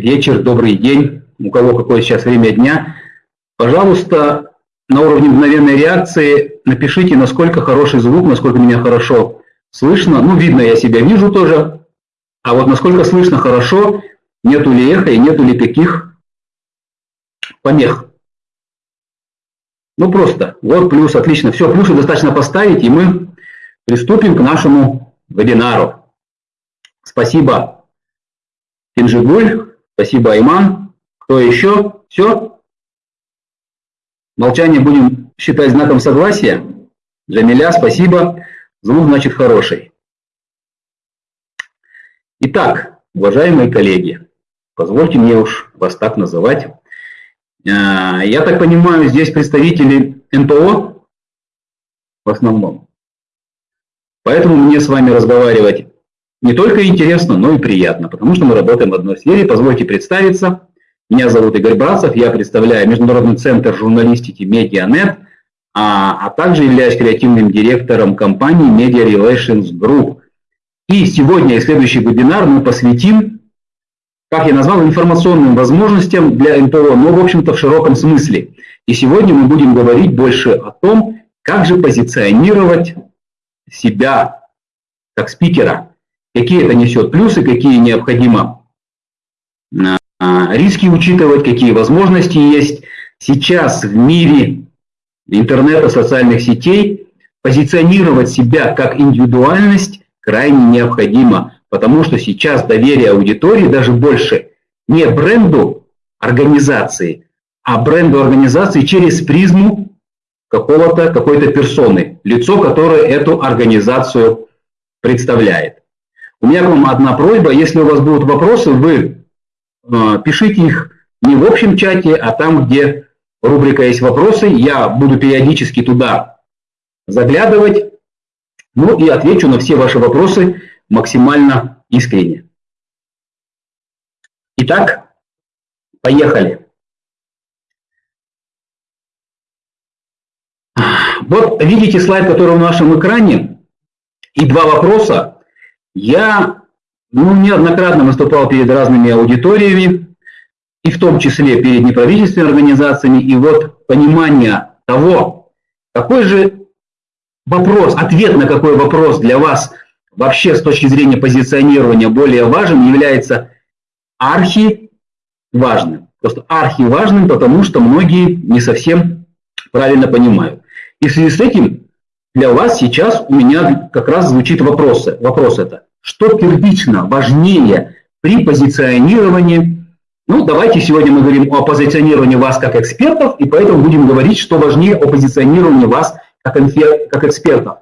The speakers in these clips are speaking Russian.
вечер, добрый день, у кого какое сейчас время дня. Пожалуйста, на уровне мгновенной реакции напишите, насколько хороший звук, насколько меня хорошо слышно. Ну, видно, я себя вижу тоже. А вот насколько слышно хорошо, нету ли эха и нету ли каких помех. Ну, просто. Вот плюс, отлично. Все, плюсы достаточно поставить, и мы приступим к нашему вебинару. Спасибо, Кинжигуль. Спасибо, Айман. Кто еще? Все? Молчание будем считать знаком согласия. Джамиля, спасибо. Звук, значит, хороший. Итак, уважаемые коллеги, позвольте мне уж вас так называть. А, я так понимаю, здесь представители НПО в основном. Поэтому мне с вами разговаривать не только интересно, но и приятно, потому что мы работаем в одной сфере. Позвольте представиться. Меня зовут Игорь Братцев, я представляю Международный центр журналистики Медианет, а, а также являюсь креативным директором компании Media Relations Group. И сегодня и следующий вебинар мы посвятим, как я назвал, информационным возможностям для НПО, но в общем-то в широком смысле. И сегодня мы будем говорить больше о том, как же позиционировать себя как спикера, какие это несет плюсы, какие необходимо а, а, риски учитывать, какие возможности есть. Сейчас в мире интернета, социальных сетей позиционировать себя как индивидуальность крайне необходимо, потому что сейчас доверие аудитории даже больше не бренду организации, а бренду организации через призму какого-то, какой-то персоны, лицо, которое эту организацию представляет. У меня к вам одна просьба, если у вас будут вопросы, вы Э, пишите их не в общем чате, а там, где рубрика есть вопросы. Я буду периодически туда заглядывать, ну и отвечу на все ваши вопросы максимально искренне. Итак, поехали. Вот видите слайд, который в нашем экране, и два вопроса. Я ну, неоднократно выступал перед разными аудиториями, и в том числе перед неправительственными организациями, и вот понимание того, какой же вопрос, ответ на какой вопрос для вас вообще с точки зрения позиционирования более важен, является архи важным. Просто архи важным, потому что многие не совсем правильно понимают. И в связи с этим для вас сейчас у меня как раз звучит вопрос, вопрос это что первично важнее при позиционировании. Ну, давайте сегодня мы говорим о позиционировании вас как экспертов, и поэтому будем говорить, что важнее о позиционировании вас как, как экспертов.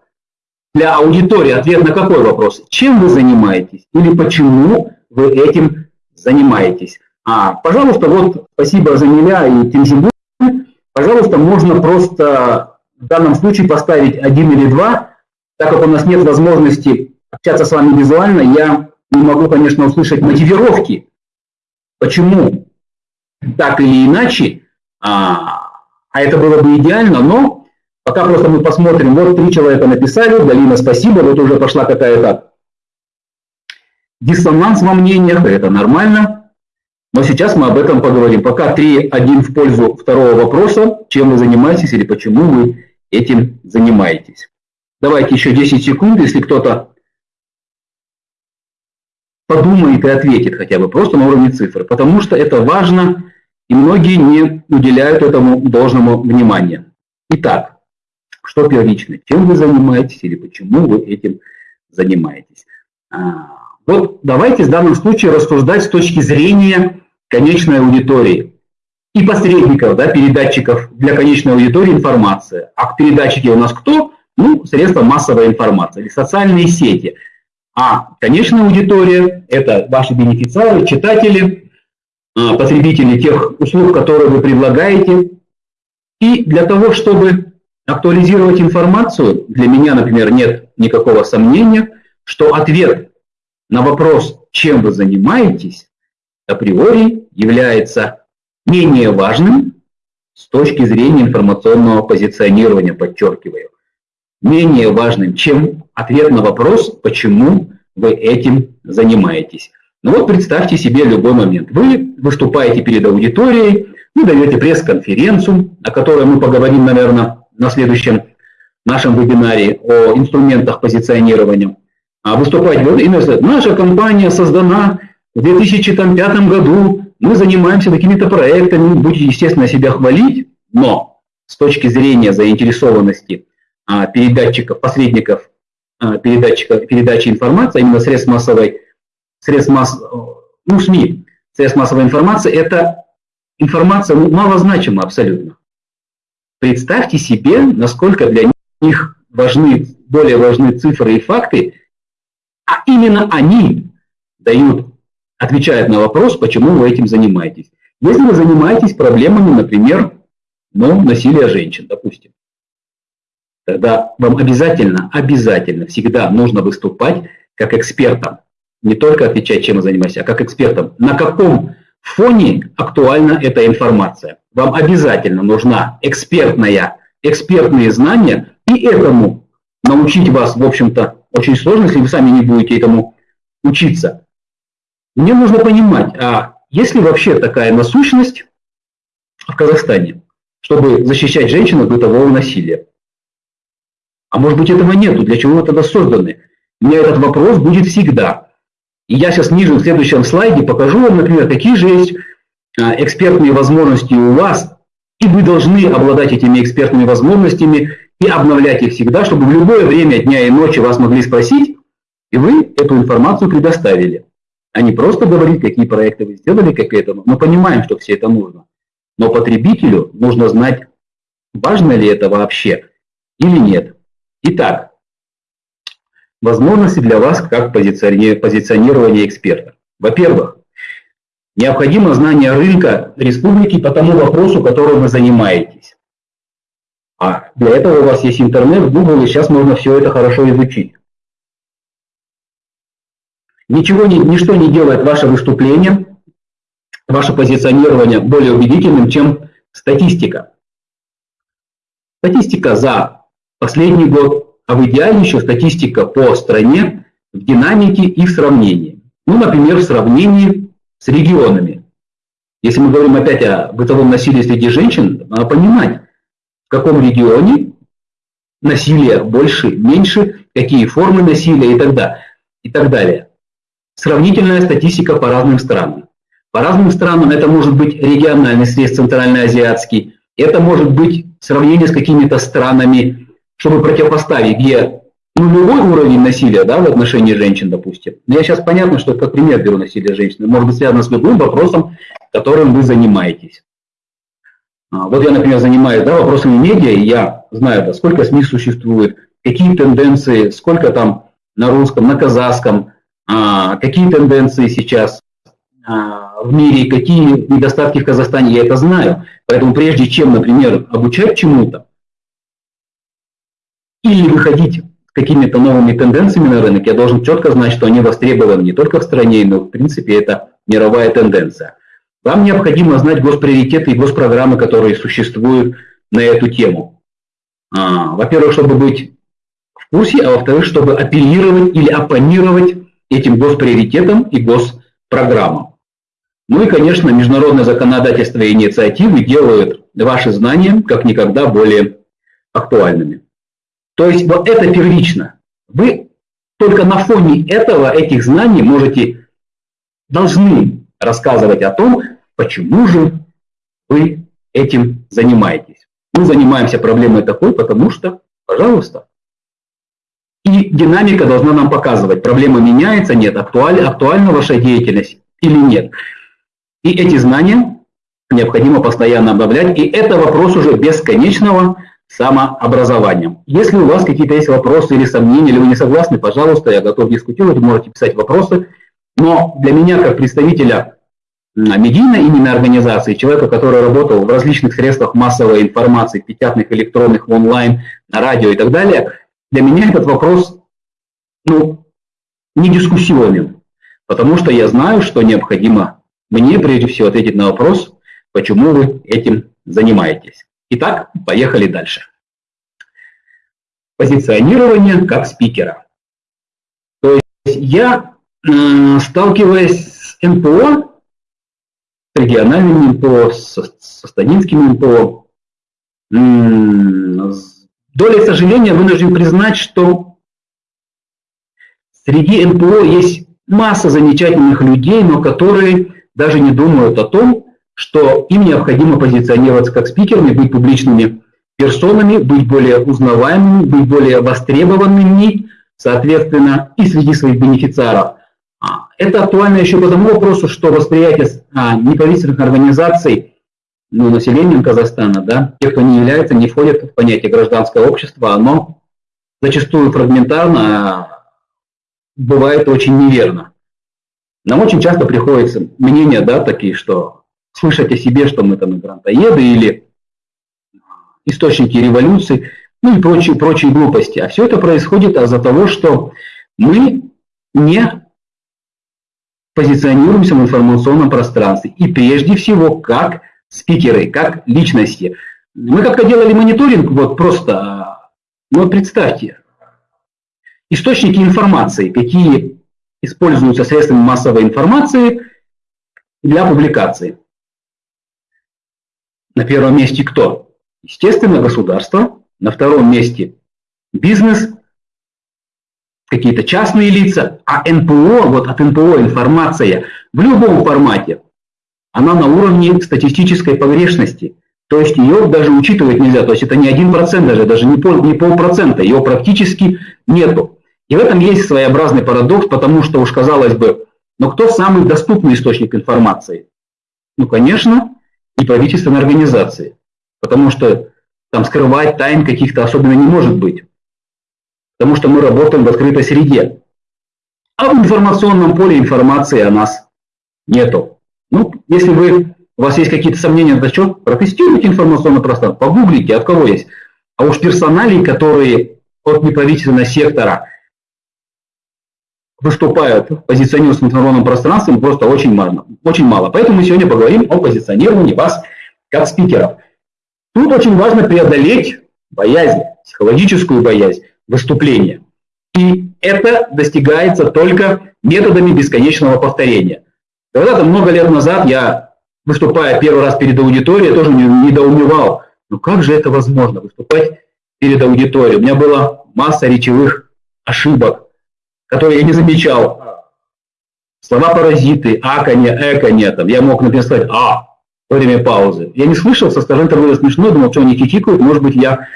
Для аудитории ответ на какой вопрос? Чем вы занимаетесь или почему вы этим занимаетесь? А, пожалуйста, вот спасибо за Миля и Тимжибу. Пожалуйста, можно просто в данном случае поставить один или два, так как у нас нет возможности общаться с вами визуально, я не могу, конечно, услышать мотивировки, почему так или иначе, а, а это было бы идеально, но пока просто мы посмотрим, вот три человека написали, Галина, спасибо, вот уже пошла какая-то диссонанс во мнениях, это нормально, но сейчас мы об этом поговорим. Пока 3-1 в пользу второго вопроса, чем вы занимаетесь или почему вы этим занимаетесь. Давайте еще 10 секунд, если кто-то подумает и ответит хотя бы просто на уровне цифр, потому что это важно, и многие не уделяют этому должному внимания. Итак, что первично? Чем вы занимаетесь или почему вы этим занимаетесь? А, вот давайте в данном случае рассуждать с точки зрения конечной аудитории и посредников, да, передатчиков для конечной аудитории информации. А передатчики у нас кто? Ну, средства массовой информации или социальные сети – а конечная аудитория – это ваши бенефициары, читатели, а, потребители тех услуг, которые вы предлагаете. И для того, чтобы актуализировать информацию, для меня, например, нет никакого сомнения, что ответ на вопрос, чем вы занимаетесь, априори является менее важным с точки зрения информационного позиционирования, подчеркиваю менее важным, чем ответ на вопрос, почему вы этим занимаетесь. Ну вот представьте себе любой момент. Вы выступаете перед аудиторией, вы даете пресс-конференцию, о которой мы поговорим, наверное, на следующем нашем вебинаре о инструментах позиционирования. А выступать и наша компания создана в 2005 году, мы занимаемся такими-то проектами, будете, естественно, себя хвалить, но с точки зрения заинтересованности а, передатчиков, посредников а, передатчика, передачи информации, именно средств массовой, средств масс, ну, СМИ, средств массовой информации, это информация ну, малозначима абсолютно. Представьте себе, насколько для них важны, более важны цифры и факты, а именно они дают, отвечают на вопрос, почему вы этим занимаетесь. Если вы занимаетесь проблемами, например, ну, насилия женщин, допустим, тогда вам обязательно, обязательно всегда нужно выступать как экспертом. Не только отвечать, чем вы занимаетесь, а как экспертом. На каком фоне актуальна эта информация? Вам обязательно нужна экспертная, экспертные знания, и этому научить вас, в общем-то, очень сложно, если вы сами не будете этому учиться. Мне нужно понимать, а есть ли вообще такая насущность в Казахстане, чтобы защищать женщин от бытового насилия? А может быть этого нету, для чего вы тогда созданы? У меня этот вопрос будет всегда. И я сейчас ниже в следующем слайде покажу вам, например, какие же есть а, экспертные возможности у вас, и вы должны обладать этими экспертными возможностями и обновлять их всегда, чтобы в любое время дня и ночи вас могли спросить, и вы эту информацию предоставили. А не просто говорить, какие проекты вы сделали, как этому. Мы понимаем, что все это нужно. Но потребителю нужно знать, важно ли это вообще или нет. Итак, возможности для вас как позиционирование эксперта. Во-первых, необходимо знание рынка республики по тому вопросу, которым вы занимаетесь. А для этого у вас есть интернет, Google, и сейчас можно все это хорошо изучить. Ничего, ничто не делает ваше выступление, ваше позиционирование более убедительным, чем статистика. Статистика за последний год, а в идеале еще статистика по стране в динамике и в сравнении. Ну, например, в сравнении с регионами. Если мы говорим опять о бытовом насилии среди женщин, надо понимать, каком регионе насилие больше, меньше, какие формы насилия и так, далее, и так далее. Сравнительная статистика по разным странам. По разным странам это может быть региональный срез центральноазиатский, это может быть сравнение с какими-то странами, чтобы противопоставить, где нулевой уровень насилия да, в отношении женщин, допустим. Но я сейчас понятно, что как пример беру насилие женщин, может быть связано с любым вопросом, которым вы занимаетесь. А, вот я, например, занимаюсь да, вопросами медиа, и я знаю, да, сколько СМИ существует, какие тенденции, сколько там на русском, на казахском, какие тенденции сейчас а, в мире, какие недостатки в Казахстане, я это знаю. Поэтому прежде чем, например, обучать чему-то или выходить с какими-то новыми тенденциями на рынок, я должен четко знать, что они востребованы не только в стране, но в принципе это мировая тенденция. Вам необходимо знать госприоритеты и госпрограммы, которые существуют на эту тему. А, во-первых, чтобы быть в курсе, а во-вторых, чтобы апеллировать или оппонировать этим госприоритетам и госпрограммам. Ну и, конечно, международное законодательство и инициативы делают ваши знания как никогда более актуальными. То есть вот это первично. Вы только на фоне этого, этих знаний можете, должны рассказывать о том, почему же вы этим занимаетесь. Мы занимаемся проблемой такой, потому что, пожалуйста. И динамика должна нам показывать, проблема меняется, нет, актуальна, актуальна ваша деятельность или нет. И эти знания необходимо постоянно обновлять, и это вопрос уже бесконечного самообразования. Если у вас какие-то есть вопросы или сомнения, или вы не согласны, пожалуйста, я готов дискутировать, можете писать вопросы. Но для меня, как представителя медийной именно организации, человека, который работал в различных средствах массовой информации, печатных, электронных, онлайн, на радио и так далее, для меня этот вопрос ну, не дискуссионен, потому что я знаю, что необходимо мне прежде всего ответить на вопрос, почему вы этим занимаетесь. Итак, поехали дальше. Позиционирование как спикера. То есть я сталкиваясь с НПО, с региональными НПО, со, со станинскими НПО, долей сожаления вынужден признать, что среди НПО есть масса замечательных людей, но которые даже не думают о том, что им необходимо позиционироваться как спикерами, быть публичными персонами, быть более узнаваемыми, быть более востребованными, соответственно, и среди своих бенефициаров. А, это актуально еще по тому вопросу, что восприятие а, неправительственных организаций ну, населением Казахстана, да, те, кто не является, не входят в понятие гражданское общество, оно зачастую фрагментарно а, бывает очень неверно. Нам очень часто приходится мнения, да, такие, что слышать о себе, что мы там грантоеды или источники революции, ну и прочие, прочие глупости. А все это происходит из-за того, что мы не позиционируемся в информационном пространстве. И прежде всего, как спикеры, как личности. Мы как-то делали мониторинг, вот просто, ну вот представьте, источники информации, какие используются средствами массовой информации для публикации. На первом месте кто? Естественно, государство. На втором месте бизнес, какие-то частные лица. А НПО, вот от НПО информация в любом формате, она на уровне статистической погрешности. То есть ее даже учитывать нельзя. То есть это не один процент даже, даже не, пол, не полпроцента. Ее практически нету. И в этом есть своеобразный парадокс, потому что уж казалось бы, но кто самый доступный источник информации? Ну, конечно, и правительственные организации. Потому что там скрывать тайн каких-то особенно не может быть. Потому что мы работаем в открытой среде. А в информационном поле информации о нас нету. Если вы, у вас есть какие-то сомнения на счет, протестируйте информационное пространство, погуглите, от кого есть. А уж персоналей, которые от неправительственного сектора выступают, позиционируются в информационном пространстве, просто очень мало, очень мало. Поэтому мы сегодня поговорим о позиционировании вас как спикеров. Тут очень важно преодолеть боязнь, психологическую боязнь выступления. И это достигается только методами бесконечного повторения. Когда-то много лет назад я, выступая первый раз перед аудиторией, тоже недоумевал, ну как же это возможно, выступать перед аудиторией. У меня была масса речевых ошибок, которые я не замечал. Слова паразиты, аканье, эканье, там, я мог, например, сказать «а», во время паузы. Я не слышал, со стороны это было смешно, думал, что они хихикают, может быть, я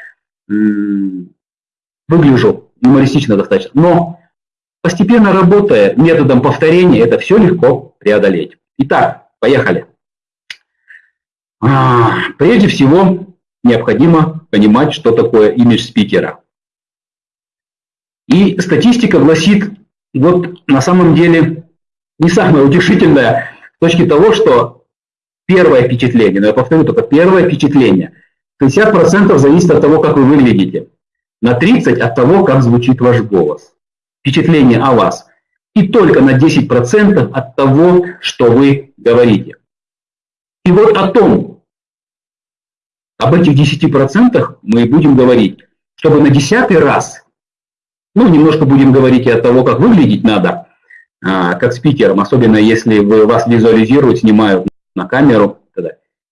выгляжу юмористично достаточно. Но постепенно работая методом повторения, это все легко преодолеть. Итак, поехали. А, прежде всего, необходимо понимать, что такое имидж спикера. И статистика гласит, вот на самом деле не самое утешительное с точки того, что Первое впечатление, но я повторю только первое впечатление. 50% зависит от того, как вы выглядите. На 30% от того, как звучит ваш голос. Впечатление о вас. И только на 10% от того, что вы говорите. И вот о том, об этих 10% мы будем говорить, чтобы на десятый раз, ну, немножко будем говорить и от того, как выглядеть надо, а, как спикером, особенно если вы, вас визуализируют, снимают на камеру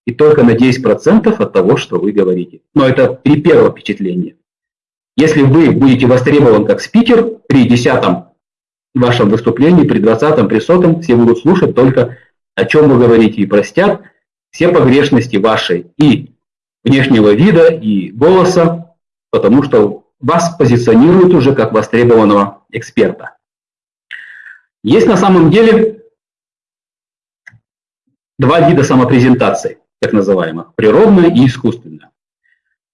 И только на 10% от того, что вы говорите. Но это при первом впечатлении. Если вы будете востребован как спикер, при десятом вашем выступлении, при двадцатом, при сотом, все будут слушать только о чем вы говорите и простят все погрешности вашей и внешнего вида, и голоса, потому что вас позиционируют уже как востребованного эксперта. Есть на самом деле два вида самопрезентации, так называемых, природная и искусственная.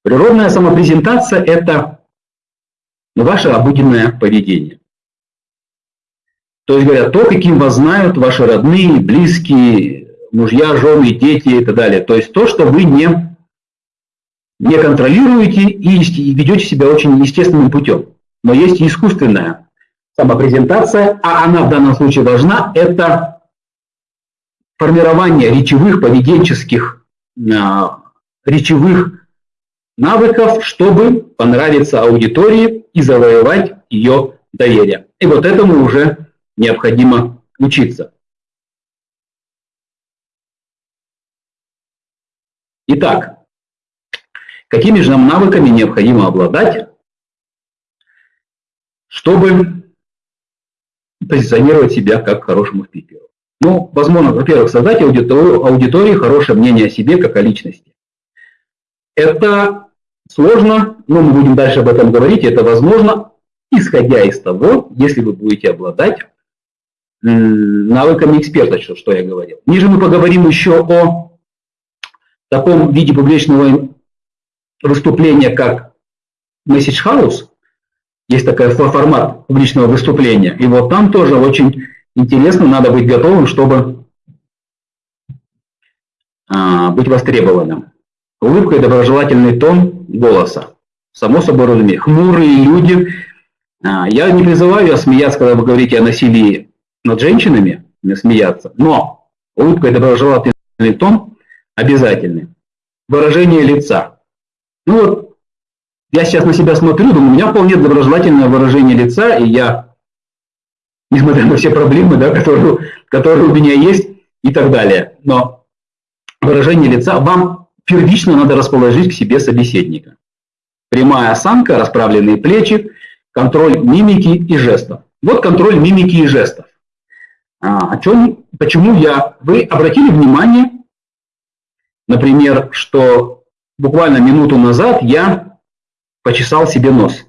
Природная самопрезентация – это ваше обыденное поведение. То есть, говорят, то, каким вас знают ваши родные, близкие, мужья, жены, дети и так далее. То есть то, что вы не, не контролируете и ведете себя очень естественным путем. Но есть искусственная самопрезентация, а она в данном случае должна – это формирование речевых, поведенческих, а, речевых навыков, чтобы понравиться аудитории и завоевать ее доверие. И вот это мы уже необходимо учиться. Итак, какими же нам навыками необходимо обладать, чтобы позиционировать себя как хорошему спикеру? Ну, возможно, во-первых, создать аудиторию, аудитории хорошее мнение о себе как о личности. Это сложно, но мы будем дальше об этом говорить, это возможно, исходя из того, если вы будете обладать навыками эксперта, что, я говорил. Ниже мы поговорим еще о таком виде публичного выступления, как Message House. Есть такой формат публичного выступления. И вот там тоже очень интересно, надо быть готовым, чтобы а, быть востребованным. Улыбка и доброжелательный тон голоса. Само собой разумеется. Хмурые люди. А, я не призываю смеяться, когда вы говорите о насилии над женщинами, не смеяться. Но улыбка и доброжелательный тон обязательны. Выражение лица. Ну вот, я сейчас на себя смотрю, думаю, у меня вполне доброжелательное выражение лица, и я, несмотря на все проблемы, да, которые, которые у меня есть и так далее, но выражение лица вам первично надо расположить к себе собеседника. Прямая осанка, расправленные плечи, контроль мимики и жестов. Вот контроль мимики и жестов. А, о чем, почему я? Вы обратили внимание, например, что буквально минуту назад я почесал себе нос.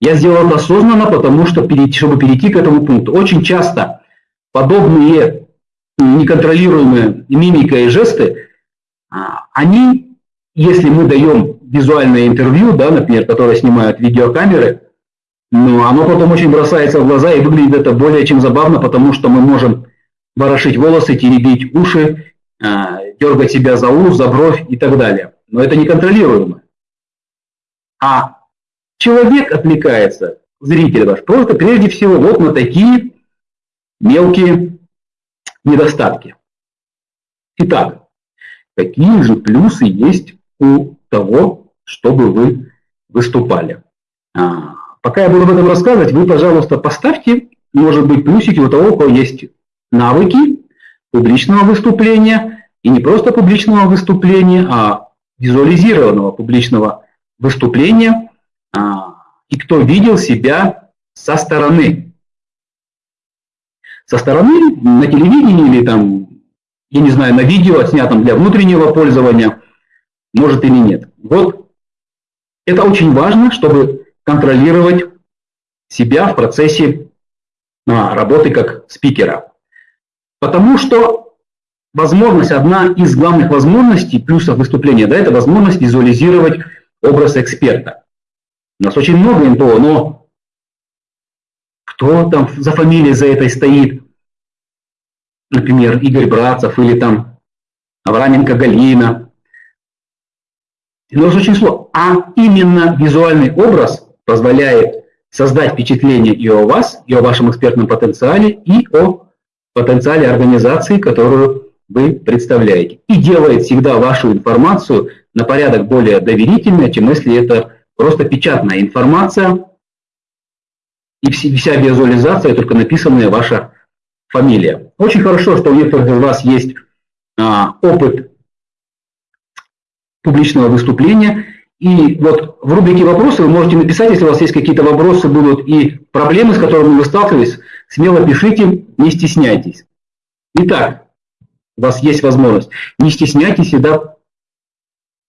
Я сделал это осознанно, потому что, чтобы перейти к этому пункту. Очень часто подобные неконтролируемые мимика и жесты они, если мы даем визуальное интервью, да, например, которое снимают видеокамеры, ну, оно потом очень бросается в глаза и выглядит это более чем забавно, потому что мы можем ворошить волосы, теребить уши, а, дергать себя за ус, за бровь и так далее. Но это неконтролируемо. А человек отвлекается, зритель ваш, просто прежде всего вот на такие мелкие недостатки. Итак, какие же плюсы есть у того, чтобы вы выступали. А, пока я буду об этом рассказывать, вы, пожалуйста, поставьте, может быть, плюсики у того, у кого есть навыки публичного выступления, и не просто публичного выступления, а визуализированного публичного выступления, а, и кто видел себя со стороны. Со стороны на телевидении или там я не знаю, на видео, отснятом для внутреннего пользования, может или нет. Вот это очень важно, чтобы контролировать себя в процессе а, работы как спикера. Потому что возможность, одна из главных возможностей, плюсов выступления, да, это возможность визуализировать образ эксперта. У нас очень много НПО, но кто там за фамилией за этой стоит, например, Игорь Братцев или там Авраменко Галина. Но очень сложно. А именно визуальный образ позволяет создать впечатление и о вас, и о вашем экспертном потенциале, и о потенциале организации, которую вы представляете. И делает всегда вашу информацию на порядок более доверительной, чем если это просто печатная информация, и вся визуализация только написанная ваша фамилия. Очень хорошо, что у некоторых из вас есть а, опыт публичного выступления. И вот в рубрике «Вопросы» вы можете написать, если у вас есть какие-то вопросы будут и проблемы, с которыми вы сталкивались, смело пишите, не стесняйтесь. Итак, у вас есть возможность. Не стесняйтесь всегда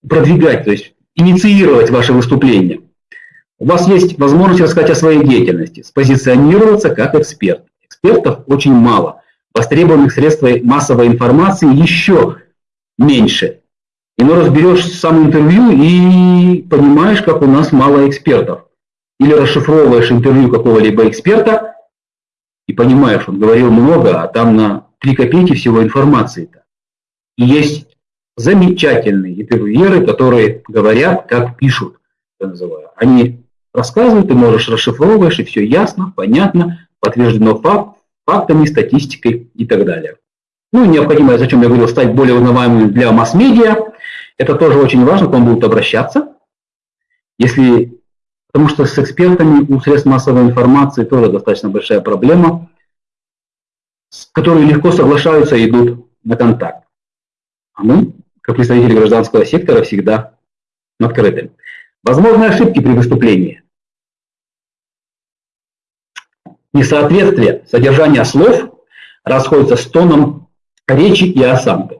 продвигать, то есть инициировать ваше выступление. У вас есть возможность рассказать о своей деятельности, спозиционироваться как эксперт экспертов очень мало. Востребованных средств массовой информации еще меньше. И ну разберешь сам интервью и понимаешь, как у нас мало экспертов. Или расшифровываешь интервью какого-либо эксперта и понимаешь, он говорил много, а там на 3 копейки всего информации-то. И есть замечательные интервьюеры, которые говорят, как пишут, я называю. Они рассказывают, ты можешь расшифровываешь, и все ясно, понятно, подтверждено факт, фактами, статистикой и так далее. Ну, необходимо, зачем я говорил, стать более узнаваемым для масс-медиа. Это тоже очень важно, к вам будут обращаться. Если, потому что с экспертами у средств массовой информации тоже достаточно большая проблема. которые легко соглашаются и идут на контакт. А мы, как представители гражданского сектора, всегда открыты. Возможны ошибки при выступлении. Несоответствие содержания слов расходится с тоном речи и осанкой.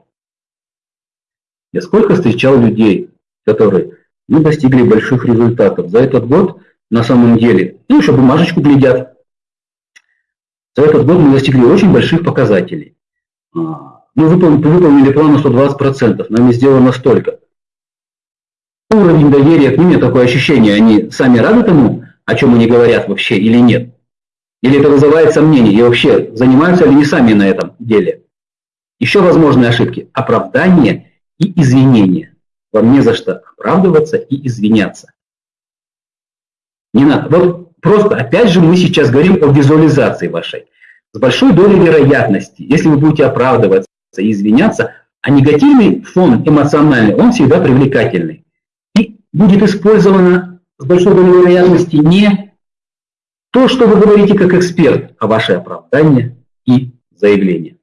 Я сколько встречал людей, которые ну, достигли больших результатов. За этот год на самом деле, ну, еще бумажечку глядят. За этот год мы достигли очень больших показателей. А, мы выполнили, выполнили план на 120%, нами сделано столько. Уровень доверия к ним, такое ощущение, они сами рады тому, о чем они говорят вообще или нет? Или это вызывает сомнения, и вообще занимаются ли они сами на этом деле? Еще возможные ошибки – оправдание и извинения. Вам не за что оправдываться и извиняться. Не надо. Вот просто, опять же, мы сейчас говорим о визуализации вашей. С большой долей вероятности, если вы будете оправдываться и извиняться, а негативный фон эмоциональный, он всегда привлекательный. И будет использовано с большой долей вероятности не то, что вы говорите как эксперт, а ваше оправдание и заявление.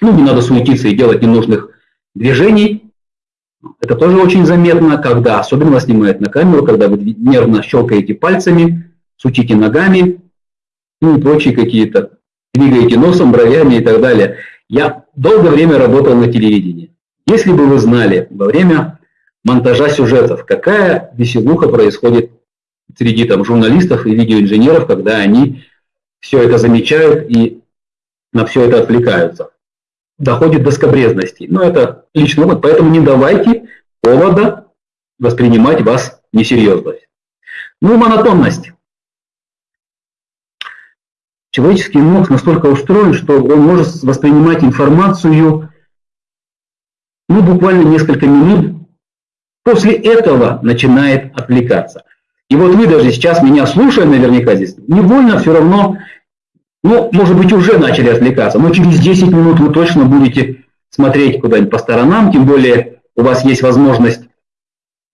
Ну, не надо суетиться и делать ненужных движений, это тоже очень заметно, когда, особенно снимают на камеру, когда вы нервно щелкаете пальцами, сутите ногами, ну и прочие какие-то, двигаете носом, бровями и так далее. Я долгое время работал на телевидении. Если бы вы знали во время монтажа сюжетов, какая веселуха происходит среди там, журналистов и видеоинженеров, когда они все это замечают и на все это отвлекаются доходит до скобрезности. Но это личный опыт, поэтому не давайте повода воспринимать вас несерьезно. Ну и монотонность. Человеческий мозг настолько устроен, что он может воспринимать информацию ну, буквально несколько минут, после этого начинает отвлекаться. И вот вы даже сейчас меня слушая наверняка здесь, невольно все равно ну, может быть, уже начали отвлекаться, но через 10 минут вы точно будете смотреть куда-нибудь по сторонам, тем более у вас есть возможность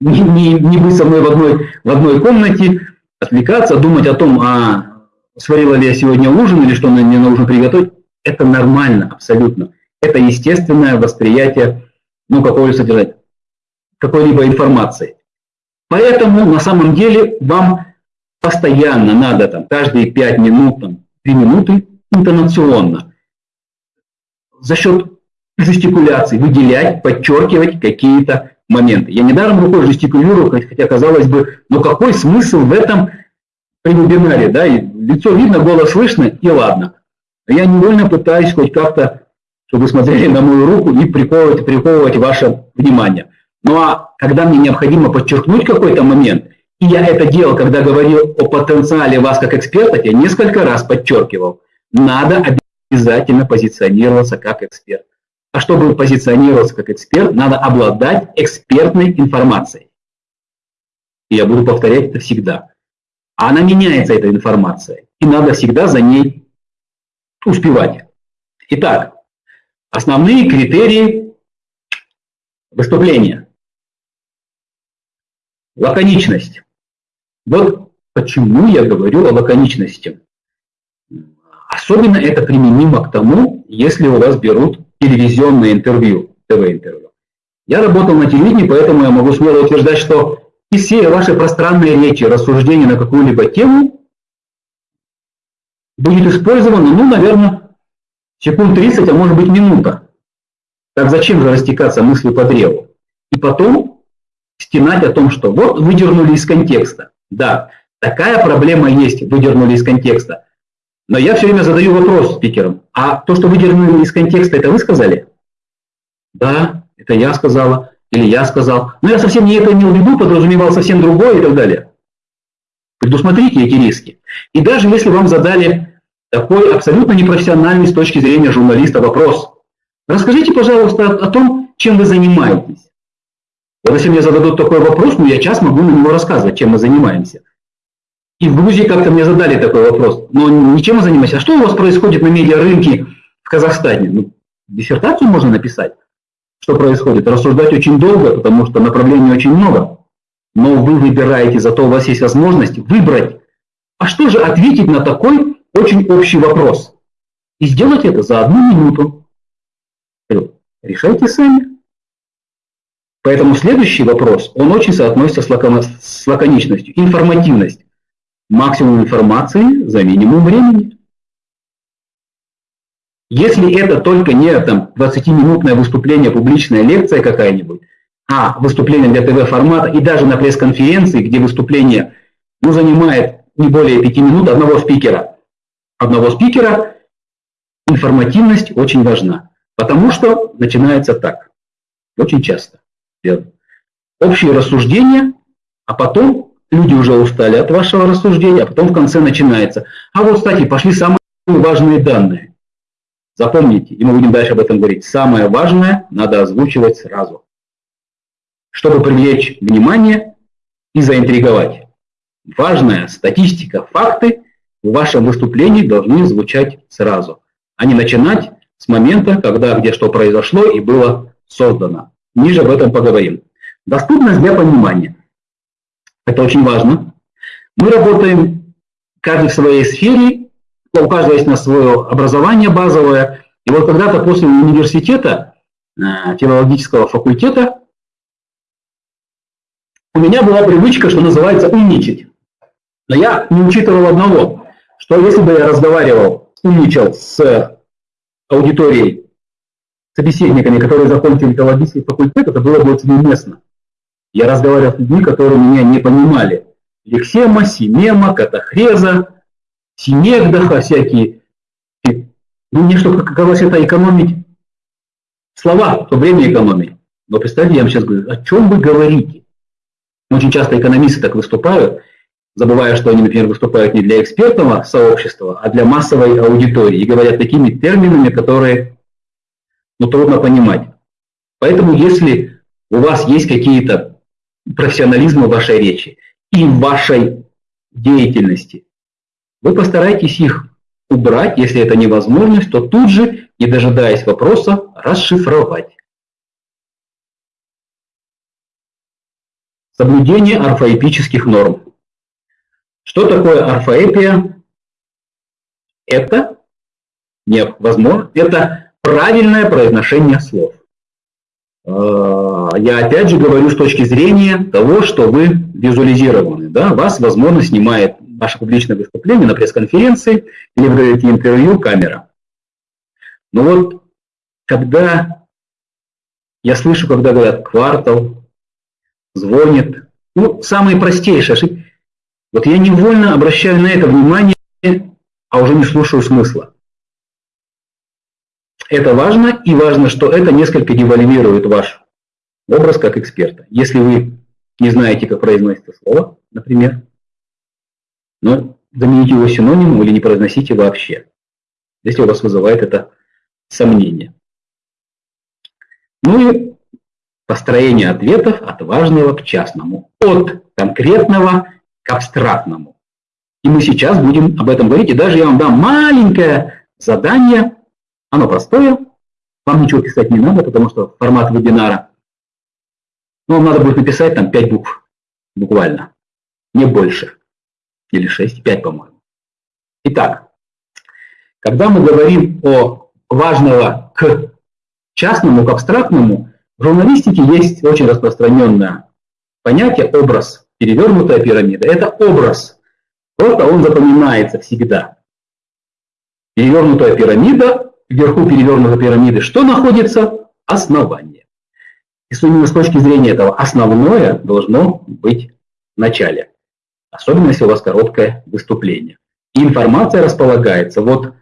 не, не, не быть со мной в одной, в одной комнате, отвлекаться, думать о том, а сварила ли я сегодня ужин или что мне нужно приготовить. Это нормально, абсолютно. Это естественное восприятие ну, какого-либо какой-либо информации. Поэтому на самом деле вам постоянно надо там, каждые 5 минут там, 3 минуты интонационно. За счет жестикуляции выделять, подчеркивать какие-то моменты. Я недаром рукой жестикулирую, хотя казалось бы, но какой смысл в этом при вебинаре, да, и лицо видно, голос слышно, и ладно. Я невольно пытаюсь хоть как-то, чтобы смотрели на мою руку и приковывать, приковывать ваше внимание. Ну а когда мне необходимо подчеркнуть какой-то момент, и я это делал, когда говорил о потенциале вас как эксперта, я несколько раз подчеркивал, надо обязательно позиционироваться как эксперт. А чтобы позиционироваться как эксперт, надо обладать экспертной информацией. И я буду повторять это всегда. А она меняется, эта информация, и надо всегда за ней успевать. Итак, основные критерии выступления. Лаконичность. Вот почему я говорю о лаконичности. Особенно это применимо к тому, если у вас берут телевизионное интервью, ТВ-интервью. Я работал на телевидении, поэтому я могу смело утверждать, что и все ваши пространные речи, рассуждения на какую-либо тему будет использовано, ну, наверное, секунд 30, а может быть минута. Так зачем же растекаться мыслью по древу? И потом стенать о том, что вот выдернули из контекста. Да, такая проблема есть, выдернули из контекста. Но я все время задаю вопрос спикерам. А то, что выдернули из контекста, это вы сказали? Да, это я сказала. Или я сказал. Но я совсем не это имел в виду, подразумевал совсем другое и так далее. Предусмотрите эти риски. И даже если вам задали такой абсолютно непрофессиональный с точки зрения журналиста вопрос, расскажите, пожалуйста, о том, чем вы занимаетесь. Если мне зададут такой вопрос, ну я час могу на него рассказывать, чем мы занимаемся. И в Грузии как-то мне задали такой вопрос, но ничем мы занимаемся. А что у вас происходит на медиарынке в Казахстане? Ну, диссертацию можно написать, что происходит. Рассуждать очень долго, потому что направлений очень много. Но вы выбираете, зато у вас есть возможность выбрать. А что же ответить на такой очень общий вопрос? И сделать это за одну минуту. Решайте сами. Поэтому следующий вопрос, он очень соотносится с, лакон, с лаконичностью. Информативность. Максимум информации за минимум времени. Если это только не там 20-минутное выступление, публичная лекция какая-нибудь, а выступление для ТВ-формата и даже на пресс-конференции, где выступление ну, занимает не более 5 минут одного спикера, одного спикера, информативность очень важна. Потому что начинается так, очень часто. Общие рассуждения, а потом люди уже устали от вашего рассуждения, а потом в конце начинается. А вот, кстати, пошли самые важные данные. Запомните, и мы будем дальше об этом говорить. Самое важное надо озвучивать сразу, чтобы привлечь внимание и заинтриговать. Важная статистика, факты в вашем выступлении должны звучать сразу, а не начинать с момента, когда где что произошло и было создано. Ниже об этом поговорим. Доступность для понимания. Это очень важно. Мы работаем каждый в своей сфере, у каждого есть на свое образование базовое. И вот когда-то после университета, э, филологического факультета, у меня была привычка, что называется, умничать. Но я не учитывал одного, что если бы я разговаривал, умничал с аудиторией, собеседниками, которые закончили филологический факультет, это было бы очень уместно. Я разговаривал с людьми, которые меня не понимали. Лексема, Синема, Катахреза, Синегдаха всякие. Ну, мне что, казалось, это экономить слова, то время экономить. Но представьте, я вам сейчас говорю, о чем вы говорите? Очень часто экономисты так выступают, забывая, что они, например, выступают не для экспертного сообщества, а для массовой аудитории и говорят такими терминами, которые ну, трудно понимать. Поэтому если у вас есть какие-то профессионализмы в вашей речи и в вашей деятельности, вы постарайтесь их убрать, если это невозможность, то тут же, не дожидаясь вопроса, расшифровать. Соблюдение орфоэпических норм. Что такое орфоэпия? Это невозможно. Это правильное произношение слов. А, я опять же говорю с точки зрения того, что вы визуализированы. Да? Вас, возможно, снимает ваше публичное выступление на пресс-конференции или вы говорите интервью камера. Но вот когда я слышу, когда говорят квартал, звонит, ну, самые простейшие ошибки, вот я невольно обращаю на это внимание, а уже не слушаю смысла. Это важно, и важно, что это несколько девальвирует ваш образ как эксперта. Если вы не знаете, как произносится слово, например, но замените его синонимом или не произносите вообще, если у вас вызывает это сомнение. Ну и построение ответов от важного к частному, от конкретного к абстрактному. И мы сейчас будем об этом говорить, и даже я вам дам маленькое задание, оно простое, вам ничего писать не надо, потому что формат вебинара, ну, вам надо будет написать там 5 букв, буквально, не больше, или 6, 5, по-моему. Итак, когда мы говорим о важного к частному, к абстрактному, в журналистике есть очень распространенное понятие образ перевернутая пирамида. Это образ. Просто он запоминается всегда. Перевернутая пирамида, вверху перевернутой пирамиды, что находится? Основание. И именно с точки зрения этого основное должно быть в начале. Особенно, если у вас короткое выступление. И информация располагается вот,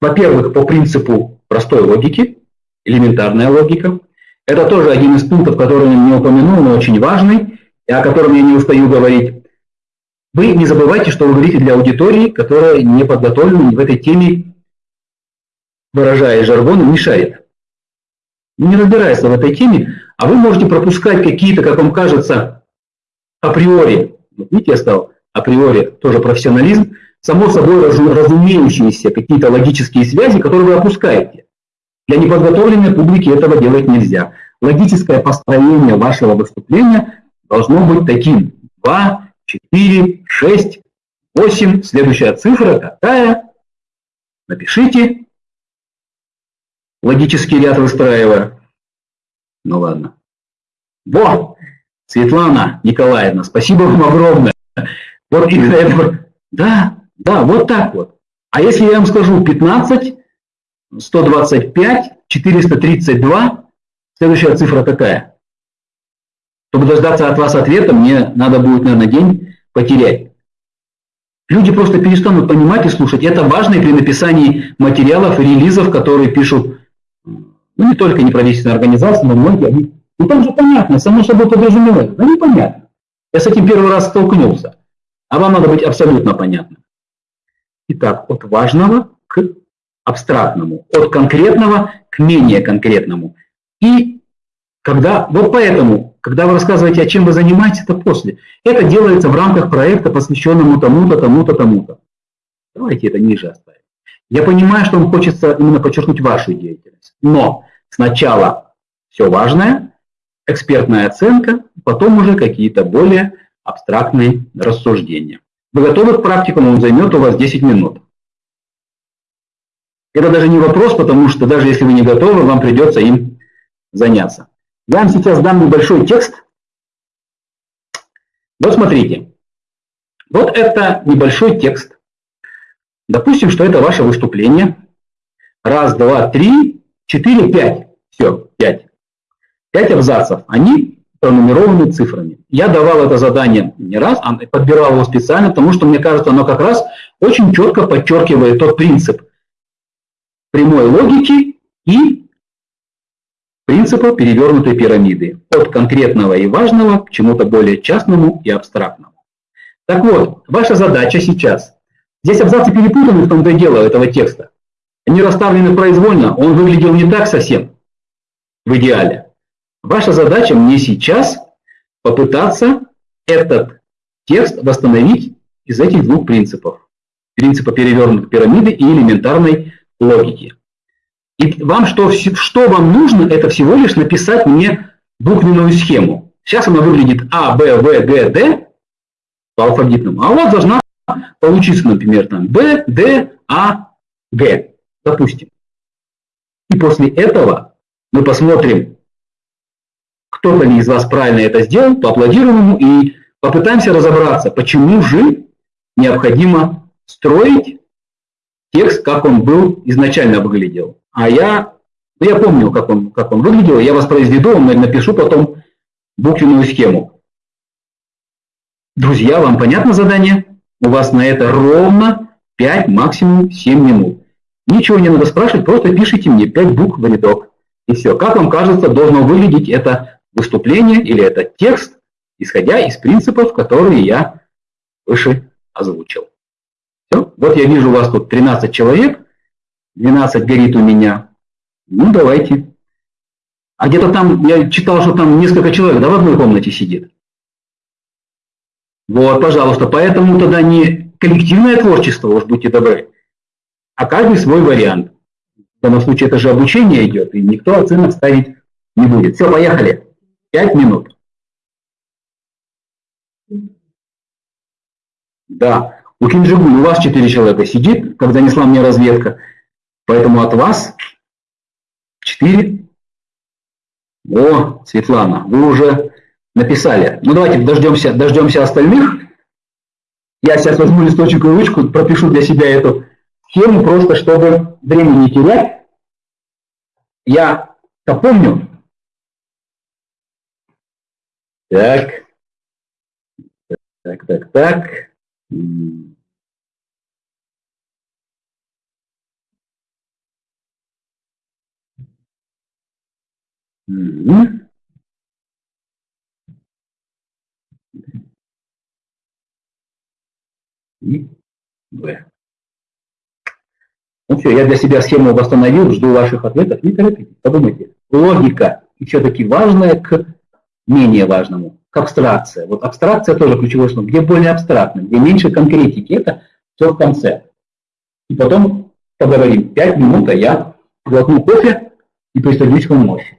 во-первых, по принципу простой логики, элементарная логика. Это тоже один из пунктов, который я не упомянул, но очень важный и о котором я не устаю говорить, вы не забывайте, что вы говорите для аудитории, которая не подготовлена в этой теме, выражая жаргон, не шарит. Не разбирается в этой теме, а вы можете пропускать какие-то, как вам кажется, априори, вот видите, я сказал, априори тоже профессионализм, само собой разумеющиеся какие-то логические связи, которые вы опускаете. Для неподготовленной публики этого делать нельзя. Логическое построение вашего выступления должно быть таким. 2, 4, 6, 8. Следующая цифра какая? напишите, логический ряд выстраивая. Ну ладно. Во! Светлана Николаевна, спасибо вам огромное. Вот из-за этого. Да, да, вот так вот. А если я вам скажу 15, 125, 432, следующая цифра какая? Чтобы дождаться от вас ответа, мне надо будет, наверное, день потерять. Люди просто перестанут понимать и слушать. Это важно и при написании материалов релизов, которые пишут, ну, не только неправительственные организации, но многие. Они, ну, там же понятно, само собой подразумевается. Ну, непонятно. Я с этим первый раз столкнулся. А вам надо быть абсолютно понятным. Итак, от важного к абстрактному, от конкретного к менее конкретному. И когда, вот поэтому, когда вы рассказываете, о чем вы занимаетесь, это после. Это делается в рамках проекта, посвященному тому-то, тому-то, тому-то. Давайте это ниже оставим. Я понимаю, что вам хочется именно подчеркнуть вашу деятельность. Но сначала все важное, экспертная оценка, потом уже какие-то более абстрактные рассуждения. Вы готовы к практикуму, он займет у вас 10 минут. Это даже не вопрос, потому что даже если вы не готовы, вам придется им заняться. Я вам сейчас дам небольшой текст. Вот смотрите. Вот это небольшой текст. Допустим, что это ваше выступление. Раз, два, три, четыре, пять. Все, пять. Пять абзацев. Они пронумерованы цифрами. Я давал это задание не раз, а подбирал его специально, потому что, мне кажется, оно как раз очень четко подчеркивает тот принцип прямой логики и принципа перевернутой пирамиды. От конкретного и важного к чему-то более частному и абстрактному. Так вот, ваша задача сейчас. Здесь абзацы перепутаны в том-то и дело этого текста. Они расставлены произвольно, он выглядел не так совсем в идеале. Ваша задача мне сейчас попытаться этот текст восстановить из этих двух принципов. Принципа перевернутой пирамиды и элементарной логики. И вам что, что вам нужно, это всего лишь написать мне буквенную схему. Сейчас она выглядит А, Б, В, Г, Д по алфавитному. А у вас должна получиться, например, там Б, Д, А, Г, допустим. И после этого мы посмотрим, кто-то из вас правильно это сделал, поаплодируем ему и попытаемся разобраться, почему же необходимо строить текст, как он был изначально выглядел. А я, ну, я помню, как он, как он выглядел, я воспроизведу, напишу потом буквенную схему. Друзья, вам понятно задание? У вас на это ровно 5, максимум 7 минут. Ничего не надо спрашивать, просто пишите мне 5 букв в рядок. И все. Как вам кажется, должно выглядеть это выступление или этот текст, исходя из принципов, которые я выше озвучил. Все. Вот я вижу у вас тут 13 человек, 12 горит у меня. Ну, давайте. А где-то там, я читал, что там несколько человек, да, в одной комнате сидит. Вот, пожалуйста, поэтому тогда не коллективное творчество, уж будьте добры, а каждый свой вариант. В данном случае это же обучение идет, и никто оценок ставить не будет. Все, поехали. Пять минут. Да, у Кинджигуль у вас четыре человека сидит, когда несла мне разведка. Поэтому от вас 4. О, Светлана, вы уже написали. Ну давайте дождемся, дождемся остальных. Я сейчас возьму листочек и ручку, пропишу для себя эту схему, просто чтобы времени не терять. Я помню. Так. Так, так, так. Угу. И В. Ну все, я для себя схему восстановил, жду ваших ответов. Не торопитесь, подумайте. Логика и все-таки важное к менее важному, к абстракции. Вот абстракция тоже ключевое слово. Где более абстрактно, где меньше конкретики, это все в конце. И потом поговорим. Пять минут, а я глотну кофе и пристаюсь к вам мощи.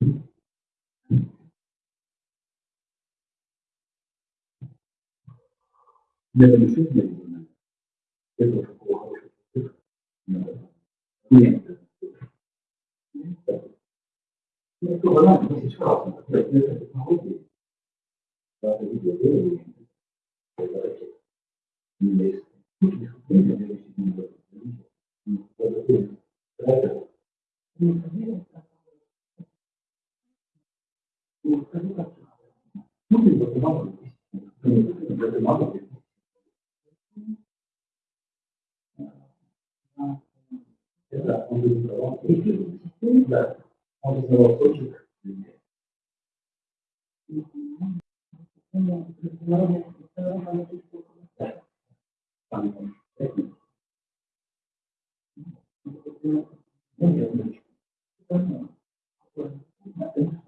Это действительно это такого хорошего. Нет. Это банально, но сейчас это технологии. Да, это видео, это есть. Да, он рисовал. Да, он рисовал точек. Там, Ну, полтора часа. Ясно, я понимаю. Я я закончу, когда много. Я делаю так, что обязательно. Ну, все, отлично. А здесь самостоятельно. Зачем надо грудить, а не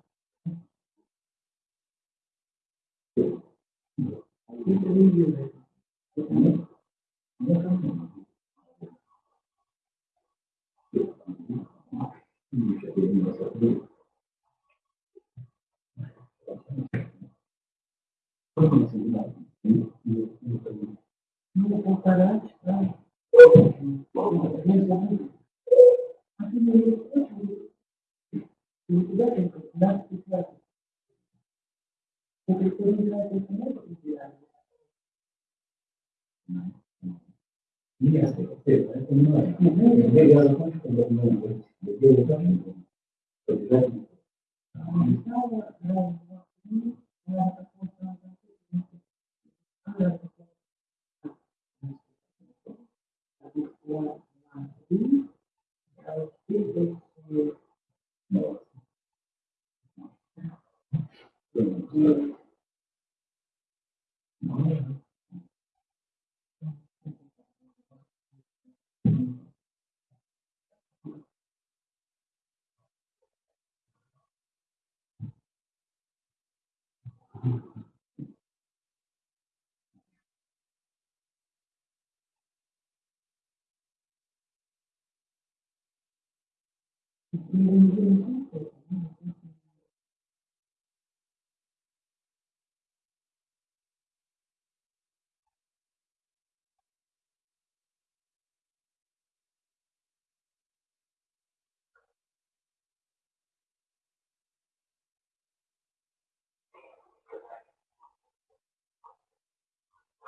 Так. Это очень Вот это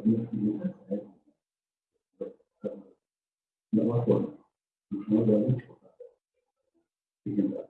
внешнюю на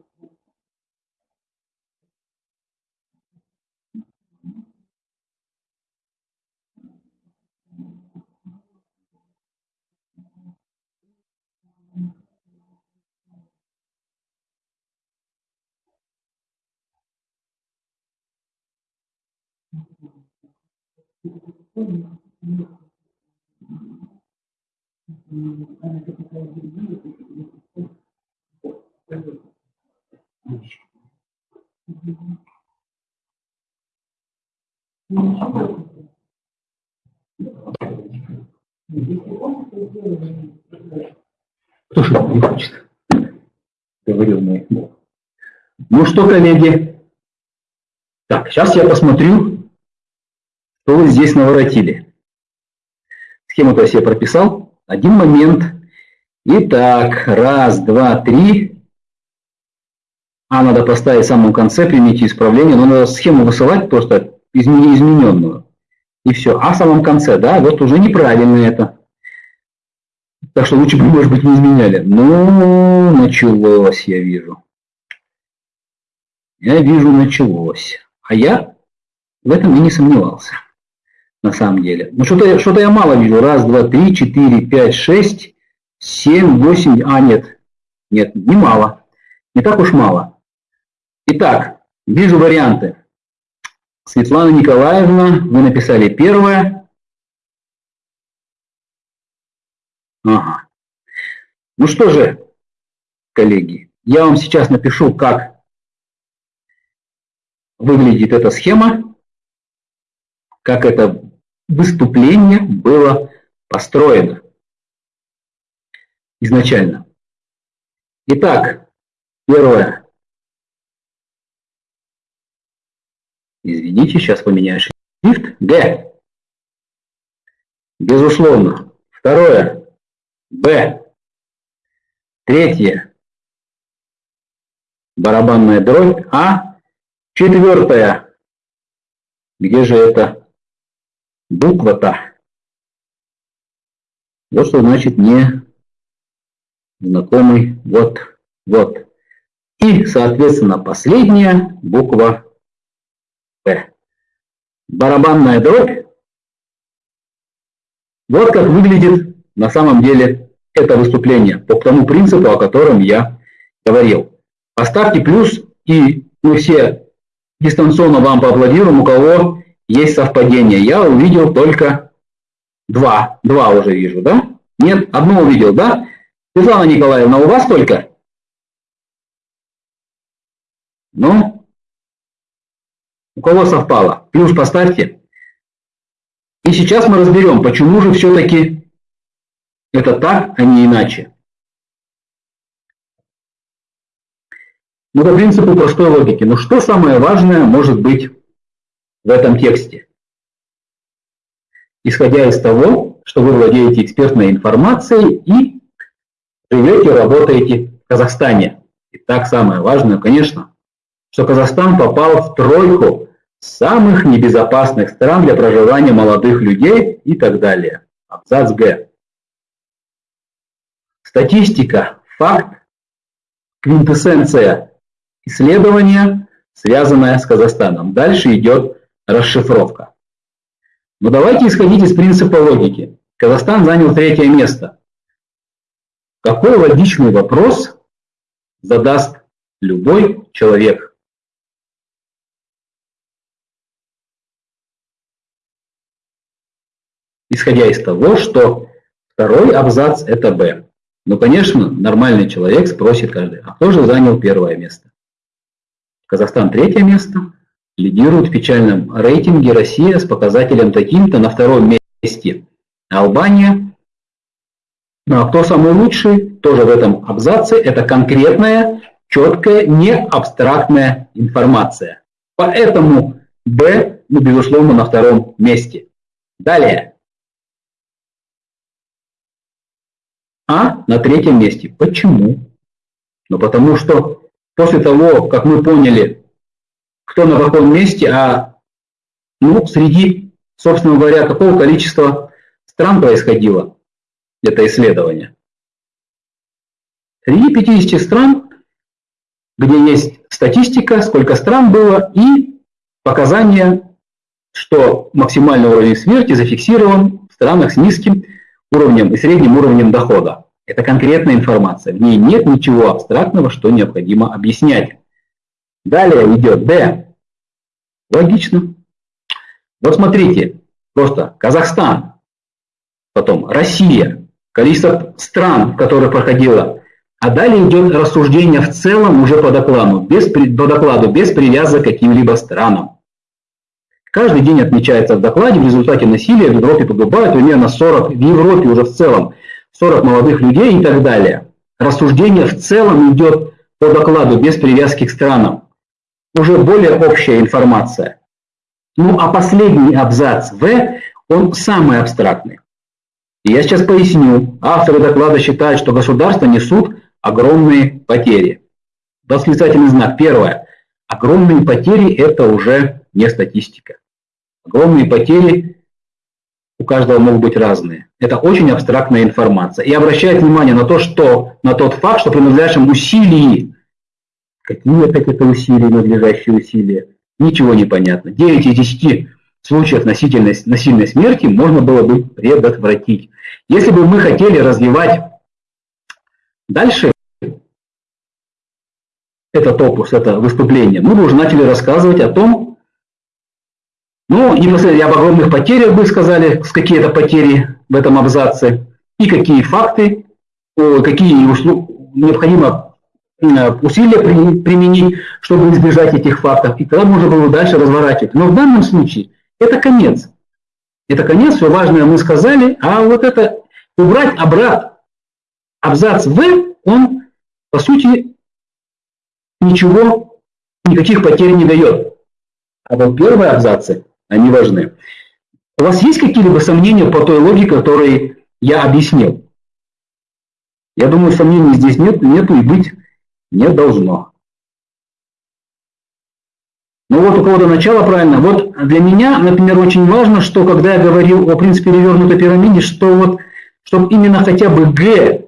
Кто же не хочет? Говорил мой. Ну что, коллеги? Так, сейчас я посмотрю, что вы здесь наворотили. Схему-то я себе прописал. Один момент. Итак, раз, два, три. А, надо поставить в самом конце, примите исправление. Но надо схему высылать просто измененную. И все. А в самом конце, да, вот уже неправильно это. Так что лучше бы, может быть, не изменяли. Ну, началось, я вижу. Я вижу, началось. А я в этом и не сомневался. На самом деле. Ну, что-то что я мало вижу. Раз, два, три, четыре, пять, шесть, семь, восемь. А, нет. Нет, не мало. Не так уж мало. Итак, вижу варианты. Светлана Николаевна, вы написали первое. Ага. Ну что же, коллеги, я вам сейчас напишу, как выглядит эта схема, как это выступление было построено изначально. Итак, первое. Извините, сейчас поменяю шрифт. Г. Безусловно. Второе. Б. Третье. Барабанная дробь. А. Четвертое. Где же это буква-то? Вот что значит не знакомый. Вот, вот. И, соответственно, последняя буква П. Барабанная дробь. Вот как выглядит на самом деле это выступление по тому принципу, о котором я говорил. Поставьте плюс, и мы все дистанционно вам поаплодируем, у кого есть совпадение. Я увидел только два. Два уже вижу, да? Нет, одно увидел, да? Светлана Николаевна, у вас только? Ну, у кого совпало? Плюс поставьте. И сейчас мы разберем, почему же все-таки это так, а не иначе. Ну, по принципу простой логики. Но что самое важное может быть в этом тексте? Исходя из того, что вы владеете экспертной информацией и живете, работаете в Казахстане. И так самое важное, конечно, что Казахстан попал в тройку самых небезопасных стран для проживания молодых людей и так далее. Абзац Г. Статистика, факт, квинтэссенция исследования, связанная с Казахстаном. Дальше идет расшифровка. Но давайте исходить из принципа логики. Казахстан занял третье место. Какой логичный вопрос задаст любой человек? исходя из того, что второй абзац – это Б. Но, конечно, нормальный человек спросит каждый, а кто же занял первое место? Казахстан третье место, лидирует в печальном рейтинге Россия с показателем таким-то на втором месте. Албания. Ну а кто самый лучший? Тоже в этом абзаце. Это конкретная, четкая, не абстрактная информация. Поэтому Б, ну, безусловно, на втором месте. Далее. А на третьем месте. Почему? Ну, потому что после того, как мы поняли, кто на каком месте, а ну, среди собственно говоря, какого количества стран происходило это исследование. Среди 50 стран, где есть статистика, сколько стран было, и показания, что максимальный уровень смерти зафиксирован в странах с низким уровнем и средним уровнем дохода. Это конкретная информация, в ней нет ничего абстрактного, что необходимо объяснять. Далее идет D. Логично. Вот смотрите, просто Казахстан, потом Россия, количество стран, в которых проходило, а далее идет рассуждение в целом уже по докладу, без, по докладу, без привязок к каким-либо странам. Каждый день отмечается в докладе, в результате насилия в Европе погибают примерно 40, в Европе уже в целом 40 молодых людей и так далее. Рассуждение в целом идет по докладу без привязки к странам. Уже более общая информация. Ну а последний абзац В, он самый абстрактный. Я сейчас поясню. Авторы доклада считают, что государства несут огромные потери. Восклицательный знак. Первое. Огромные потери – это уже не статистика. Огромные потери у каждого могут быть разные. Это очень абстрактная информация. И обращает внимание на то, что, на тот факт, что при надлежащем усилии, какие опять это усилия, надлежащие усилия, ничего не понятно. 9 из 10 случаев насильной, насильной смерти можно было бы предотвратить. Если бы мы хотели развивать дальше этот опус, это выступление, мы бы уже начали рассказывать о том, ну, непосредственно об огромных потерях бы сказали, с какие-то потери в этом абзаце, и какие факты, какие необходимо э, усилия применить, чтобы избежать этих фактов. И тогда можно было дальше разворачивать. Но в данном случае это конец. Это конец, все важное мы сказали, а вот это убрать обратно абзац В, он, по сути, ничего, никаких потерь не дает. А вот первые абзацы, они важны. У вас есть какие-либо сомнения по той логике, которую я объяснил? Я думаю, сомнений здесь нет, нету и быть не должно. Ну вот у кого-то начало правильно. Вот для меня, например, очень важно, что когда я говорил о принципе перевернутой пирамиде, что вот, чтобы именно хотя бы Г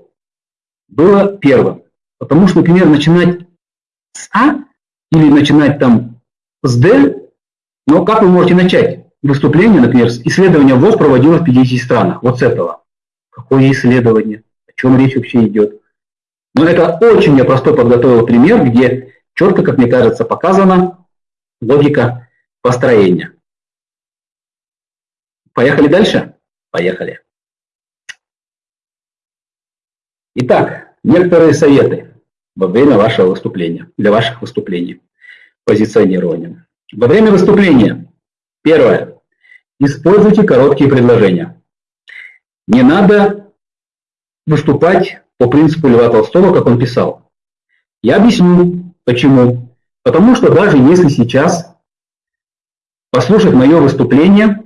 было первым. Потому что, например, начинать с А или начинать там с Д, но как вы можете начать выступление, например, исследование ВОЗ проводилось в 50 странах. Вот с этого. Какое исследование? О чем речь вообще идет? Но это очень я простой подготовил пример, где четко, как мне кажется, показано, логика построения. Поехали дальше? Поехали. Итак, некоторые советы во время вашего выступления, для ваших выступлений, позиционирования. Во время выступления, первое, используйте короткие предложения. Не надо выступать по принципу Льва Толстого, как он писал. Я объясню, почему. Потому что даже если сейчас послушать мое выступление,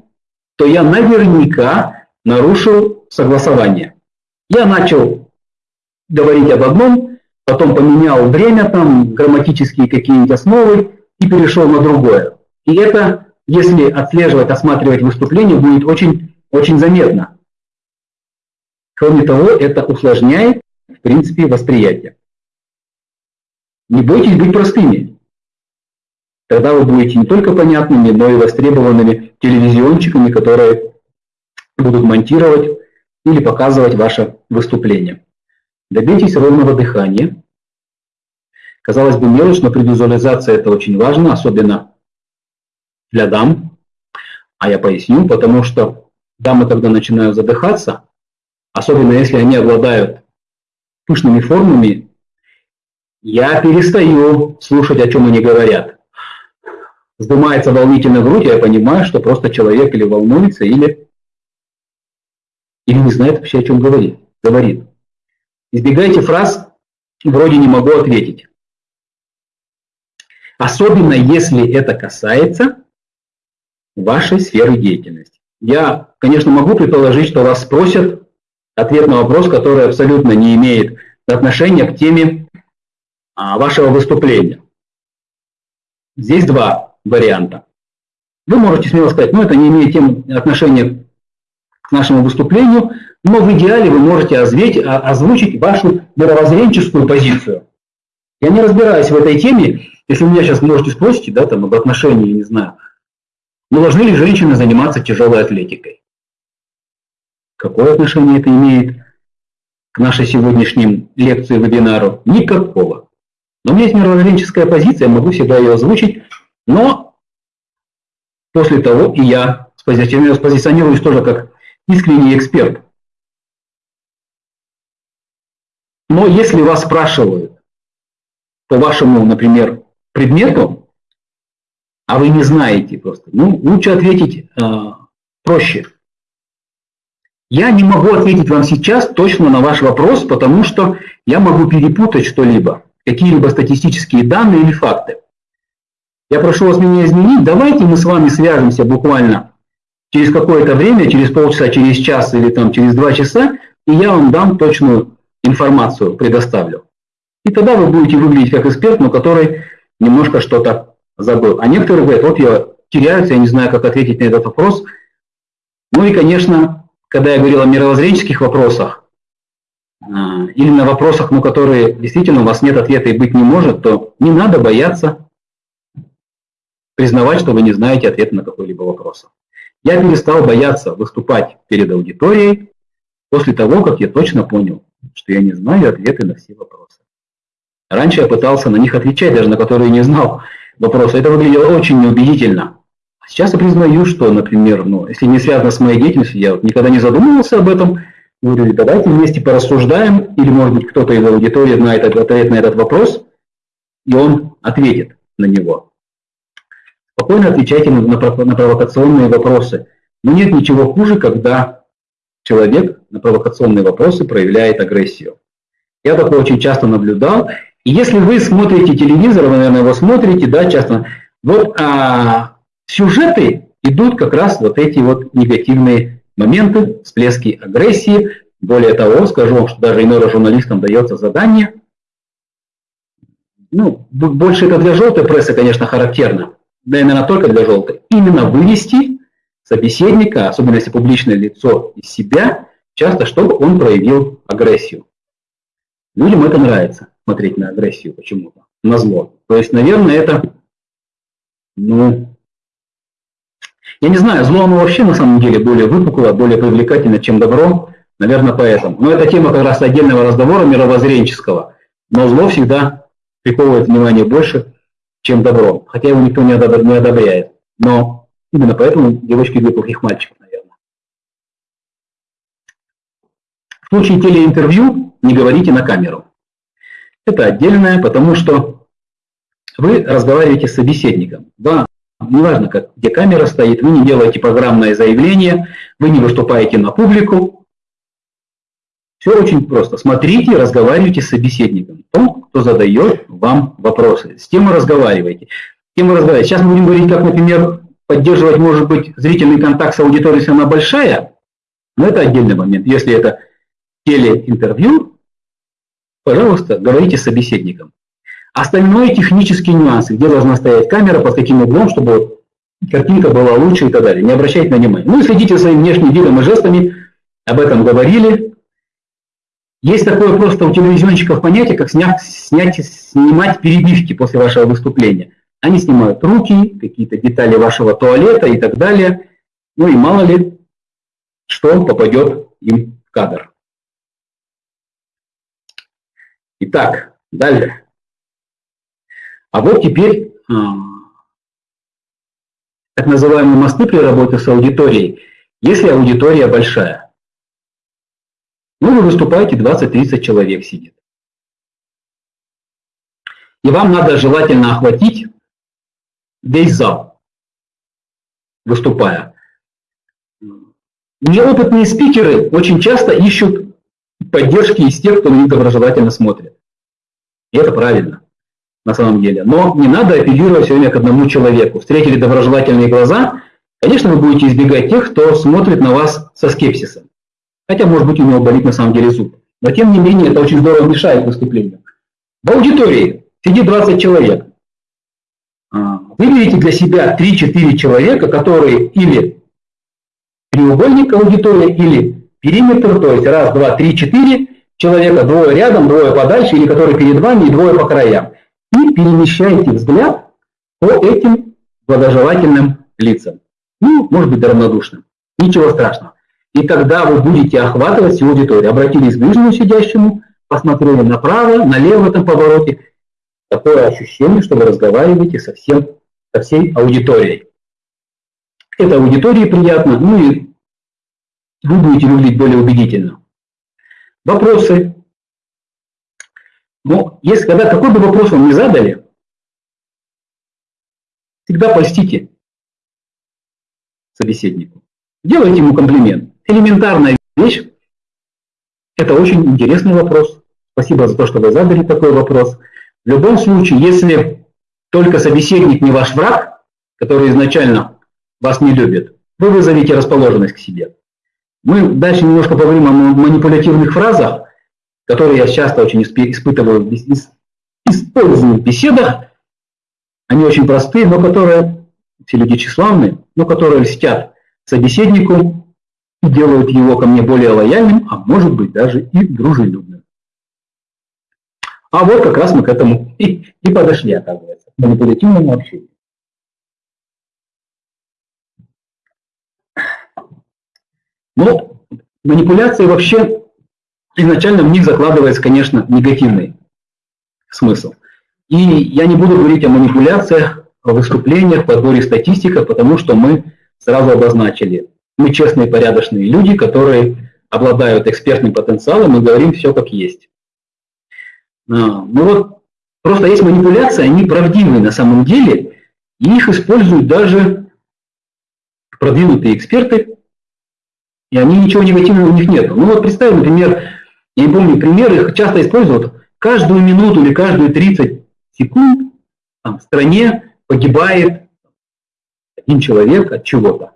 то я наверняка нарушил согласование. Я начал говорить об одном, потом поменял время, там, грамматические какие-нибудь основы и перешел на другое. И это, если отслеживать, осматривать выступление, будет очень, очень заметно. Кроме того, это усложняет, в принципе, восприятие. Не бойтесь быть простыми. Тогда вы будете не только понятными, но и востребованными телевизионщиками, которые будут монтировать или показывать ваше выступление. Добейтесь ровного дыхания. Казалось бы, мелочь, но при визуализации это очень важно, особенно для дам. А я поясню, потому что дамы, когда начинают задыхаться, особенно если они обладают пышными формами, я перестаю слушать, о чем они говорят вздымается волнительно грудь, я понимаю, что просто человек или волнуется, или, или не знает вообще, о чем говорит. говорит. Избегайте фраз «вроде не могу ответить». Особенно если это касается вашей сферы деятельности. Я, конечно, могу предположить, что вас спросят ответ на вопрос, который абсолютно не имеет отношения к теме а, вашего выступления. Здесь два варианта. Вы можете смело сказать, ну это не имеет тем отношения к нашему выступлению, но в идеале вы можете озвучить, озвучить вашу мировоззренческую позицию. Я не разбираюсь в этой теме, если меня сейчас можете спросить, да, там, об отношении, не знаю, не должны ли женщины заниматься тяжелой атлетикой? Какое отношение это имеет к нашей сегодняшним лекции, вебинару? Никакого. Но у меня есть мировоззренческая позиция, могу всегда ее озвучить, но после того и я спозиционируюсь тоже как искренний эксперт. Но если вас спрашивают по вашему, например, предмету, а вы не знаете просто, ну, лучше ответить э, проще. Я не могу ответить вам сейчас точно на ваш вопрос, потому что я могу перепутать что-либо, какие-либо статистические данные или факты. Я прошу вас меня изменить. Давайте мы с вами свяжемся буквально через какое-то время, через полчаса, через час или там через два часа, и я вам дам точную информацию, предоставлю. И тогда вы будете выглядеть как эксперт, но который немножко что-то забыл. А некоторые говорят, вот я теряюсь, я не знаю, как ответить на этот вопрос. Ну и, конечно, когда я говорил о мировоззренческих вопросах, а, или на вопросах, ну, которые действительно у вас нет ответа и быть не может, то не надо бояться признавать, что вы не знаете ответа на какой-либо вопрос. Я перестал бояться выступать перед аудиторией после того, как я точно понял, что я не знаю ответы на все вопросы. Раньше я пытался на них отвечать, даже на которые не знал вопросы. Это выглядело очень неубедительно. Сейчас я признаю, что, например, ну, если не связано с моей деятельностью, я вот никогда не задумывался об этом, говорю, давайте вместе порассуждаем, или, может быть, кто-то из аудитории знает ответ на этот вопрос, и он ответит на него. Спокойно отвечайте на, на провокационные вопросы. Но нет ничего хуже, когда человек на провокационные вопросы проявляет агрессию. Я такое очень часто наблюдал. И если вы смотрите телевизор, вы, наверное, его смотрите, да, часто, вот а, сюжеты идут как раз вот эти вот негативные моменты, всплески агрессии. Более того, скажу вам, что даже иногда журналистам дается задание, ну, больше это для желтой прессы, конечно, характерно, да именно только для желтой, именно вывести собеседника, особенно если публичное лицо, из себя, часто, чтобы он проявил агрессию. Людям это нравится, смотреть на агрессию почему-то, на зло. То есть, наверное, это, ну, я не знаю, зло оно вообще на самом деле более выпукло, более привлекательно, чем добро, наверное, поэтому. Но это тема как раз отдельного разговора мировоззренческого. Но зло всегда приковывает внимание больше, чем добро, хотя его никто не одобряет. Но именно поэтому девочки любят плохих мальчиков, наверное. В случае телеинтервью не говорите на камеру. Это отдельное, потому что вы разговариваете с собеседником. Да, неважно, как, где камера стоит, вы не делаете программное заявление, вы не выступаете на публику, все очень просто. Смотрите, разговаривайте с собеседником, том, кто задает вам вопросы. С кем вы разговариваете. С кем вы разговариваете. Сейчас мы будем говорить, как, например, поддерживать, может быть, зрительный контакт с аудиторией, если она большая, но это отдельный момент. Если это телеинтервью, пожалуйста, говорите с собеседником. Остальное технические нюансы, где должна стоять камера, под каким углом, чтобы картинка была лучше и так далее. Не обращайте на внимание. Ну и следите своим внешним видом и жестами. Об этом говорили. Есть такое просто у телевизионщиков понятие, как снять, снять, снимать перебивки после вашего выступления. Они снимают руки, какие-то детали вашего туалета и так далее. Ну и мало ли, что попадет им в кадр. Итак, дальше. А вот теперь а, так называемые мосты при работе с аудиторией. Если аудитория большая, ну, вы выступаете, 20-30 человек сидит. И вам надо желательно охватить весь зал, выступая. Неопытные спикеры очень часто ищут поддержки из тех, кто на них смотрит. И это правильно, на самом деле. Но не надо апеллировать все время к одному человеку. Встретили доброжелательные глаза, конечно, вы будете избегать тех, кто смотрит на вас со скепсисом. Хотя, может быть, у него болит на самом деле зуб. Но, тем не менее, это очень здорово мешает выступлению. В аудитории сидит 20 человек. А, выберите для себя 3-4 человека, которые или треугольник аудитория, или периметр, то есть раз, два, три, четыре человека, двое рядом, двое подальше, или которые перед вами, и двое по краям. И перемещайте взгляд по этим благожелательным лицам. Ну, может быть, равнодушным. Ничего страшного. И тогда вы будете охватывать всю аудиторию. Обратились к ближнему сидящему, посмотрели направо, налево в этом повороте. Такое ощущение, что вы разговариваете со, всем, со всей аудиторией. Это аудитории приятно, ну и вы будете выглядеть более убедительно. Вопросы. Но если когда какой бы вопрос вам не задали, всегда польстите собеседнику. Делайте ему комплимент. Элементарная вещь. Это очень интересный вопрос. Спасибо за то, что вы задали такой вопрос. В любом случае, если только собеседник не ваш враг, который изначально вас не любит, вы вызовете расположенность к себе. Мы дальше немножко поговорим о манипулятивных фразах, которые я часто очень испытываю, в беседах. Они очень простые, но которые, все люди тщеславные, но которые льстят собеседнику и делают его ко мне более лояльным, а может быть даже и дружелюбным. А вот как раз мы к этому и, и подошли, оказывается, к манипулятивному общению. Но манипуляции вообще изначально в них закладывается, конечно, негативный смысл. И я не буду говорить о манипуляциях, о выступлениях, подборе статистика, потому что мы сразу обозначили. Мы честные, порядочные люди, которые обладают экспертным потенциалом и говорим все как есть. А, ну вот, просто есть манипуляции, они правдивые на самом деле, и их используют даже продвинутые эксперты, и они ничего негативного у них нет. Ну вот представим, например, я не помню пример, их часто используют, каждую минуту или каждые 30 секунд там, в стране погибает один человек от чего-то.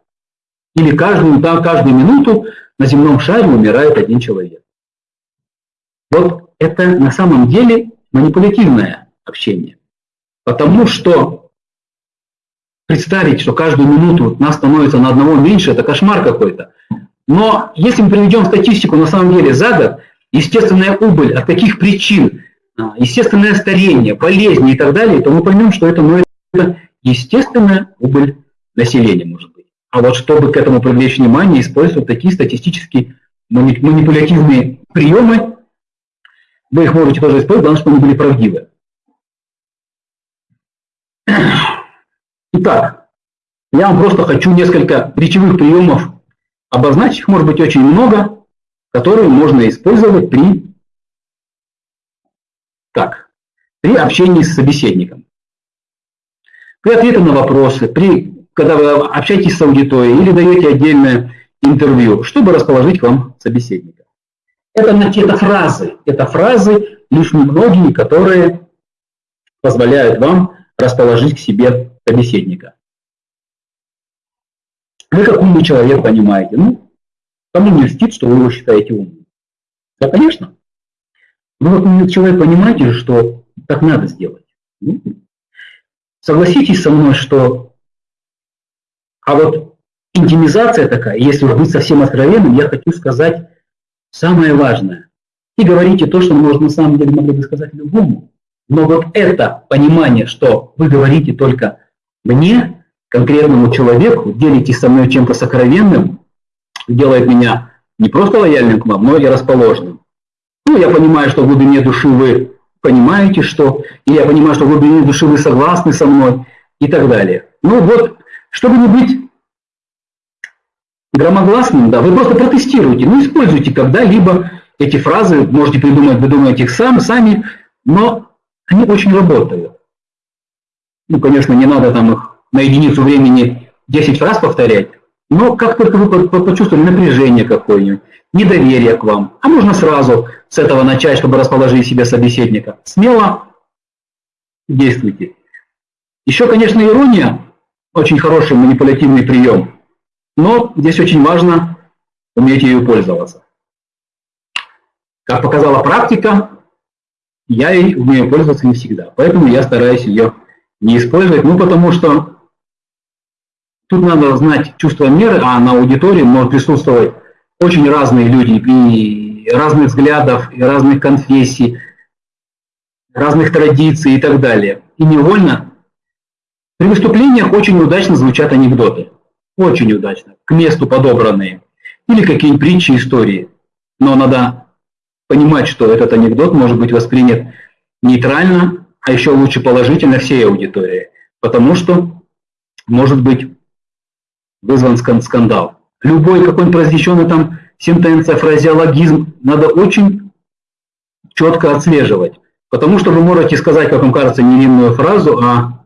Или каждую, там, каждую минуту на земном шаре умирает один человек. Вот это на самом деле манипулятивное общение. Потому что представить, что каждую минуту нас становится на одного меньше, это кошмар какой-то. Но если мы приведем статистику на самом деле за год, естественная убыль от каких причин, а, естественное старение, болезни и так далее, то мы поймем, что это, ну, это естественная убыль населения, может быть. А вот чтобы к этому привлечь внимание, использовать такие статистические манипулятивные приемы, вы их можете тоже использовать, главное, чтобы они были правдивы. Итак, я вам просто хочу несколько речевых приемов обозначить, их может быть очень много, которые можно использовать при, так, при общении с собеседником. При ответе на вопросы, при, когда вы общаетесь с аудиторией или даете отдельное интервью, чтобы расположить к вам собеседника. Это, это фразы, это фразы, лишь немногие, которые позволяют вам расположить к себе собеседника. Вы как умный человек понимаете, ну, кому не льстит, что вы его считаете умным? Да, конечно. Вы как умный человек понимаете, что так надо сделать. Ну, согласитесь со мной, что... А вот интимизация такая, если уж быть совсем откровенным, я хочу сказать самое важное. И говорите то, что, может, на самом деле могли бы сказать любому. Но вот это понимание, что вы говорите только мне, конкретному человеку, делитесь со мной чем-то сокровенным, делает меня не просто лояльным к вам, но и расположенным. Ну, я понимаю, что в глубине души вы понимаете, что, и я понимаю, что в глубине души вы согласны со мной и так далее. Ну вот, чтобы не быть громогласным, да, вы просто протестируйте, ну, используйте когда-либо эти фразы, можете придумать, вы думаете их сам, сами, но они очень работают. Ну, конечно, не надо там их на единицу времени 10 раз повторять, но как только вы почувствовали напряжение какое-нибудь, недоверие к вам, а можно сразу с этого начать, чтобы расположить себе собеседника, смело действуйте. Еще, конечно, ирония очень хороший манипулятивный прием, но здесь очень важно уметь ею пользоваться. Как показала практика, я ей умею пользоваться не всегда, поэтому я стараюсь ее не использовать? Ну, потому что тут надо знать чувство меры, а на аудитории может присутствовать очень разные люди, и разных взглядов, и разных конфессий, разных традиций и так далее. И невольно при выступлениях очень удачно звучат анекдоты. Очень удачно. К месту подобранные. Или какие-нибудь притчи, истории. Но надо понимать, что этот анекдот может быть воспринят нейтрально, а еще лучше положительно всей аудитории. Потому что может быть вызван скандал. Любой какой-нибудь произнесенный там сентенция, фразеологизм надо очень четко отслеживать. Потому что вы можете сказать, как вам кажется, невинную фразу, а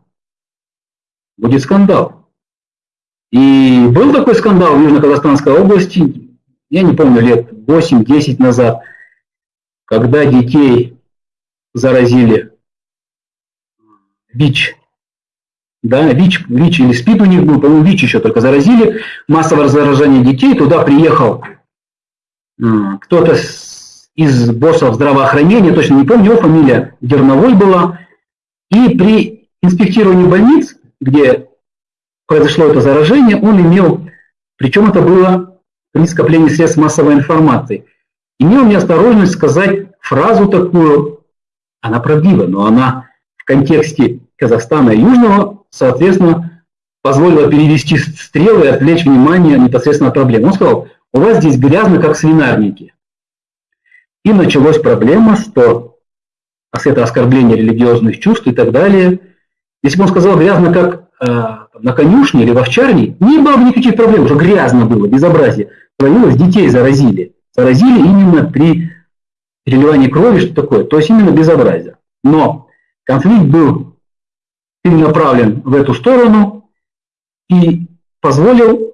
будет скандал. И был такой скандал в Южно-Казахстанской области, я не помню, лет 8-10 назад, когда детей заразили ВИЧ. Да, ВИЧ, ВИЧ или СПИД у них был, по-моему, ВИЧ еще только заразили. Массовое заражение детей, туда приехал кто-то из боссов здравоохранения, точно не помню, его фамилия Дерновой была. И при инспектировании больниц, где произошло это заражение, он имел, причем это было при скоплении средств массовой информации, имел неосторожность сказать фразу такую, она правдива, но она в контексте Казахстана и Южного, соответственно, позволила перевести стрелы и отвлечь внимание непосредственно от проблемы. Он сказал, у вас здесь грязно, как свинарники. И началась проблема, что это оскорбление религиозных чувств и так далее. Если бы он сказал грязно, как э, на конюшне или в овчарне, не было бы никаких проблем, уже грязно было, безобразие. Творилось, детей заразили. Заразили именно при переливании крови, что такое, то есть именно безобразие. Но конфликт был направлен в эту сторону и позволил,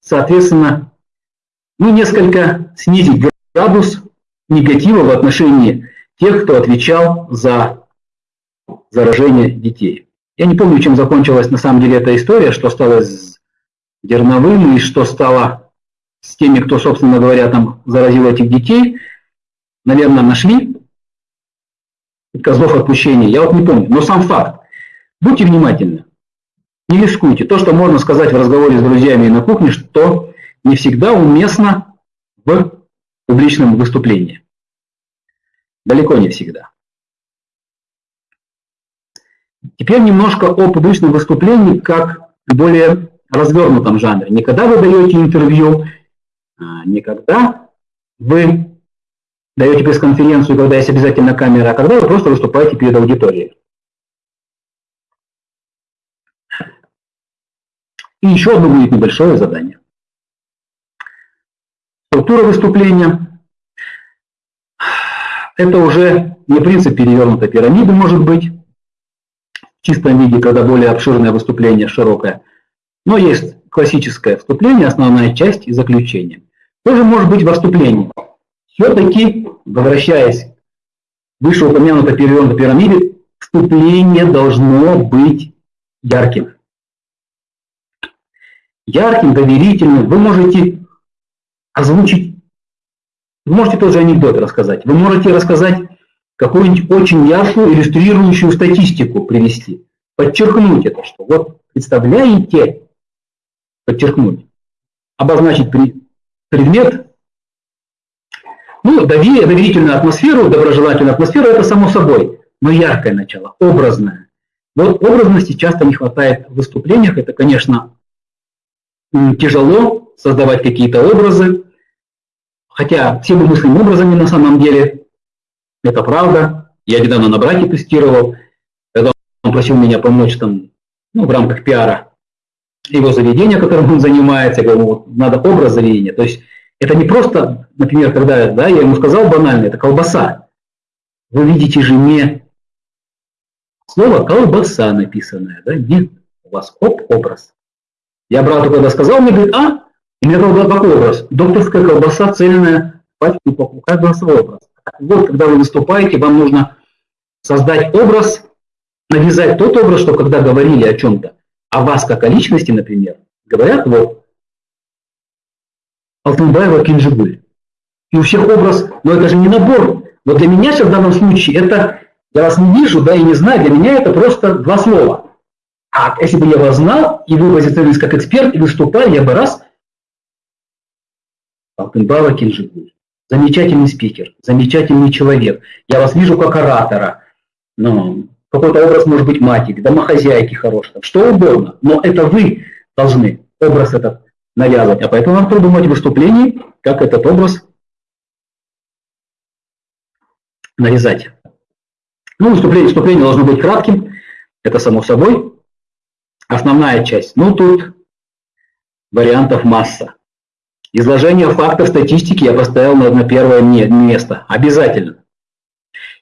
соответственно, ну, несколько снизить градус негатива в отношении тех, кто отвечал за заражение детей. Я не помню, чем закончилась на самом деле эта история, что стало с Дерновым и что стало с теми, кто, собственно говоря, там заразил этих детей. Наверное, нашли козлов отпущения. Я вот не помню. Но сам факт. Будьте внимательны. Не рискуйте. То, что можно сказать в разговоре с друзьями и на кухне, что не всегда уместно в публичном выступлении. Далеко не всегда. Теперь немножко о публичном выступлении как более развернутом жанре. Не когда вы даете интервью, а не когда вы даете пресс-конференцию, когда есть обязательно камера, а когда вы просто выступаете перед аудиторией. И еще одно будет небольшое задание. Структура выступления. Это уже не принцип перевернутой пирамиды может быть, в чистом виде, когда более обширное выступление, широкое. Но есть классическое вступление, основная часть и заключение. Тоже может быть во вступлении. Все-таки, возвращаясь к вышеупомянутой перевернутой пирамиде, вступление должно быть ярким. Ярким, доверительным. Вы можете озвучить, вы можете тоже анекдот рассказать, вы можете рассказать какую-нибудь очень яркую, иллюстрирующую статистику привести, подчеркнуть это, что вот представляете, подчеркнуть, обозначить предмет, ну, доверительную атмосферу, доброжелательную атмосферу, это само собой, но яркое начало, образное. Вот образности часто не хватает в выступлениях, это, конечно, тяжело создавать какие-то образы, Хотя все мы мыслим образами на самом деле, это правда. Я недавно на брате тестировал, когда он просил меня помочь там, ну, в рамках пиара его заведения, которым он занимается, я говорю, вот, надо образ заведения. То есть это не просто, например, когда да, я ему сказал банально, это колбаса. Вы видите же не слово колбаса написанное, да, нет, у вас оп, образ. Я брату когда сказал, мне говорит, а, и мне был такой образ. Докторская колбаса, цельная, пачка упаковка. Каждый свой образ. Вот, когда вы выступаете, вам нужно создать образ, навязать тот образ, что когда говорили о чем-то, о вас как о личности, например, говорят, вот, Алтынбаева Кинжигуль. И у всех образ, но это же не набор. Вот для меня сейчас в данном случае это, я вас не вижу, да, и не знаю, для меня это просто два слова. А если бы я вас знал, и вы позиционировались как эксперт, и выступали, я бы раз... Алтынбава Кинжигуль. Замечательный спикер, замечательный человек. Я вас вижу как оратора. Ну, какой-то образ может быть матери, домохозяйки хорошей, что угодно. Но это вы должны образ этот навязывать. А поэтому вам придумать выступление, как этот образ нарезать. Ну, выступление, выступление должно быть кратким, это само собой. Основная часть. Ну, тут вариантов масса. Изложение фактов статистики я поставил на, первое место. Обязательно.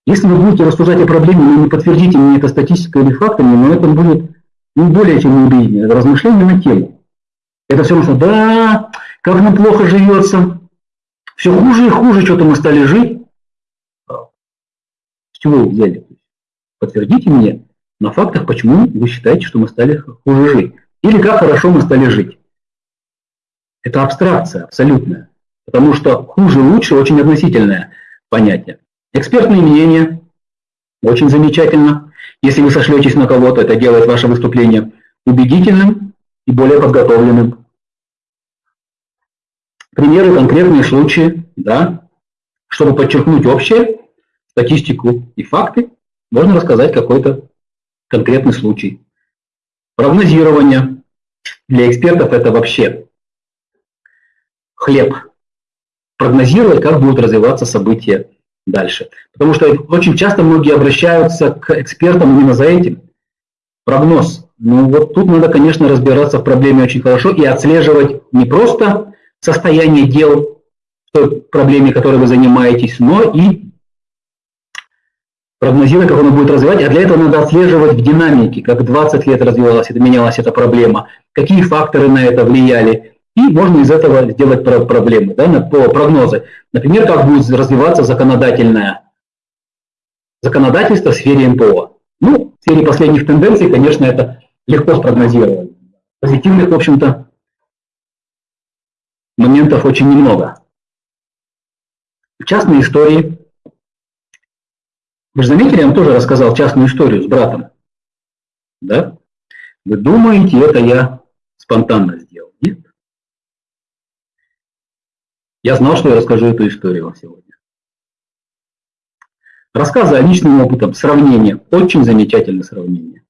Если вы будете рассуждать о проблеме, но не подтвердите мне это статистикой или фактами, но это будет не более чем неубедительно. Это размышление на тему. Это все равно, да, как нам плохо живется, все хуже и хуже что-то мы стали жить. С чего вы взяли? Подтвердите мне на фактах, почему вы считаете, что мы стали хуже жить. Или как хорошо мы стали жить. Это абстракция абсолютная. Потому что хуже, лучше очень относительное понятие. Экспертные мнения. Очень замечательно. Если вы сошлетесь на кого-то, это делает ваше выступление убедительным и более подготовленным. Примеры, конкретные случаи, да, чтобы подчеркнуть общее, статистику и факты, можно рассказать какой-то конкретный случай. Прогнозирование для экспертов это вообще хлеб. Прогнозировать, как будут развиваться события дальше. Потому что очень часто многие обращаются к экспертам именно за этим. Прогноз. Ну вот тут надо, конечно, разбираться в проблеме очень хорошо и отслеживать не просто состояние дел в той проблеме, которой вы занимаетесь, но и прогнозировать, как оно будет развивать, а для этого надо отслеживать в динамике, как 20 лет развивалась, это менялась эта проблема, какие факторы на это влияли, и можно из этого сделать проблемы, да, по прогнозы. Например, как будет развиваться законодательное законодательство в сфере МПО. Ну, в сфере последних тенденций, конечно, это легко спрогнозировать. Позитивных, в общем-то, моментов очень немного. В частной истории, вы же заметили, я вам тоже рассказал частную историю с братом. Да? Вы думаете, это я спонтанно сделал? Нет. Я знал, что я расскажу эту историю вам сегодня. Рассказы о личным опытом, сравнение, очень замечательное сравнение.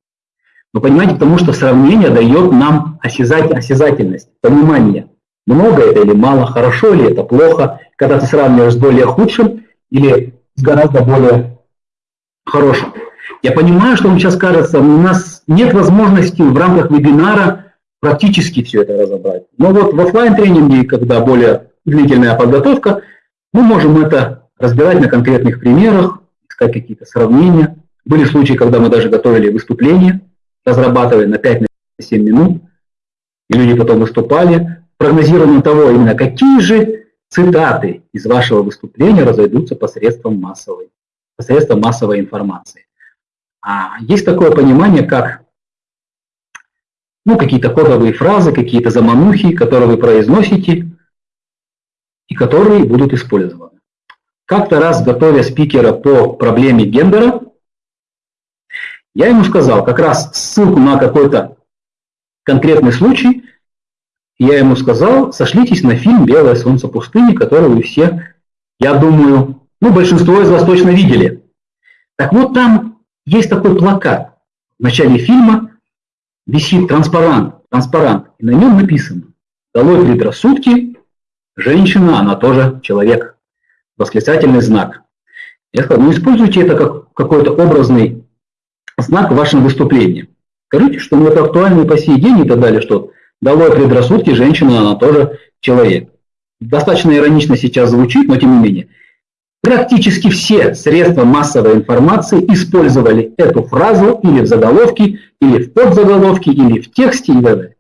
Вы понимаете, потому что сравнение дает нам осязать, осязательность, понимание, много это или мало, хорошо ли это, плохо, когда ты сравниваешь с более худшим или с гораздо более хорошим. Я понимаю, что вам сейчас кажется, у нас нет возможности в рамках вебинара практически все это разобрать. Но вот в офлайн тренинге когда более длительная подготовка, мы можем это разбирать на конкретных примерах, искать какие-то сравнения. Были случаи, когда мы даже готовили выступление, разрабатывали на 5-7 минут, и люди потом выступали, прогнозированием того, именно какие же цитаты из вашего выступления разойдутся посредством массовой, посредством массовой информации. А есть такое понимание, как ну, какие-то кодовые фразы, какие-то заманухи, которые вы произносите, и которые будут использованы. Как-то раз, готовя спикера по проблеме гендера, я ему сказал как раз ссылку на какой-то конкретный случай, я ему сказал, сошлитесь на фильм «Белое солнце пустыни», который вы все, я думаю, ну, большинство из вас точно видели. Так вот, там есть такой плакат. В начале фильма висит транспарант, транспарант, и на нем написано «Долой предрассудки, Женщина, она тоже человек. Восклицательный знак. Я сказал, ну используйте это как какой-то образный знак в вашем выступлении. Скажите, что ну, это актуально и по сей день и так далее, что долой предрассудки, женщина, она тоже человек. Достаточно иронично сейчас звучит, но тем не менее. Практически все средства массовой информации использовали эту фразу или в заголовке, или в подзаголовке, или в тексте и так далее.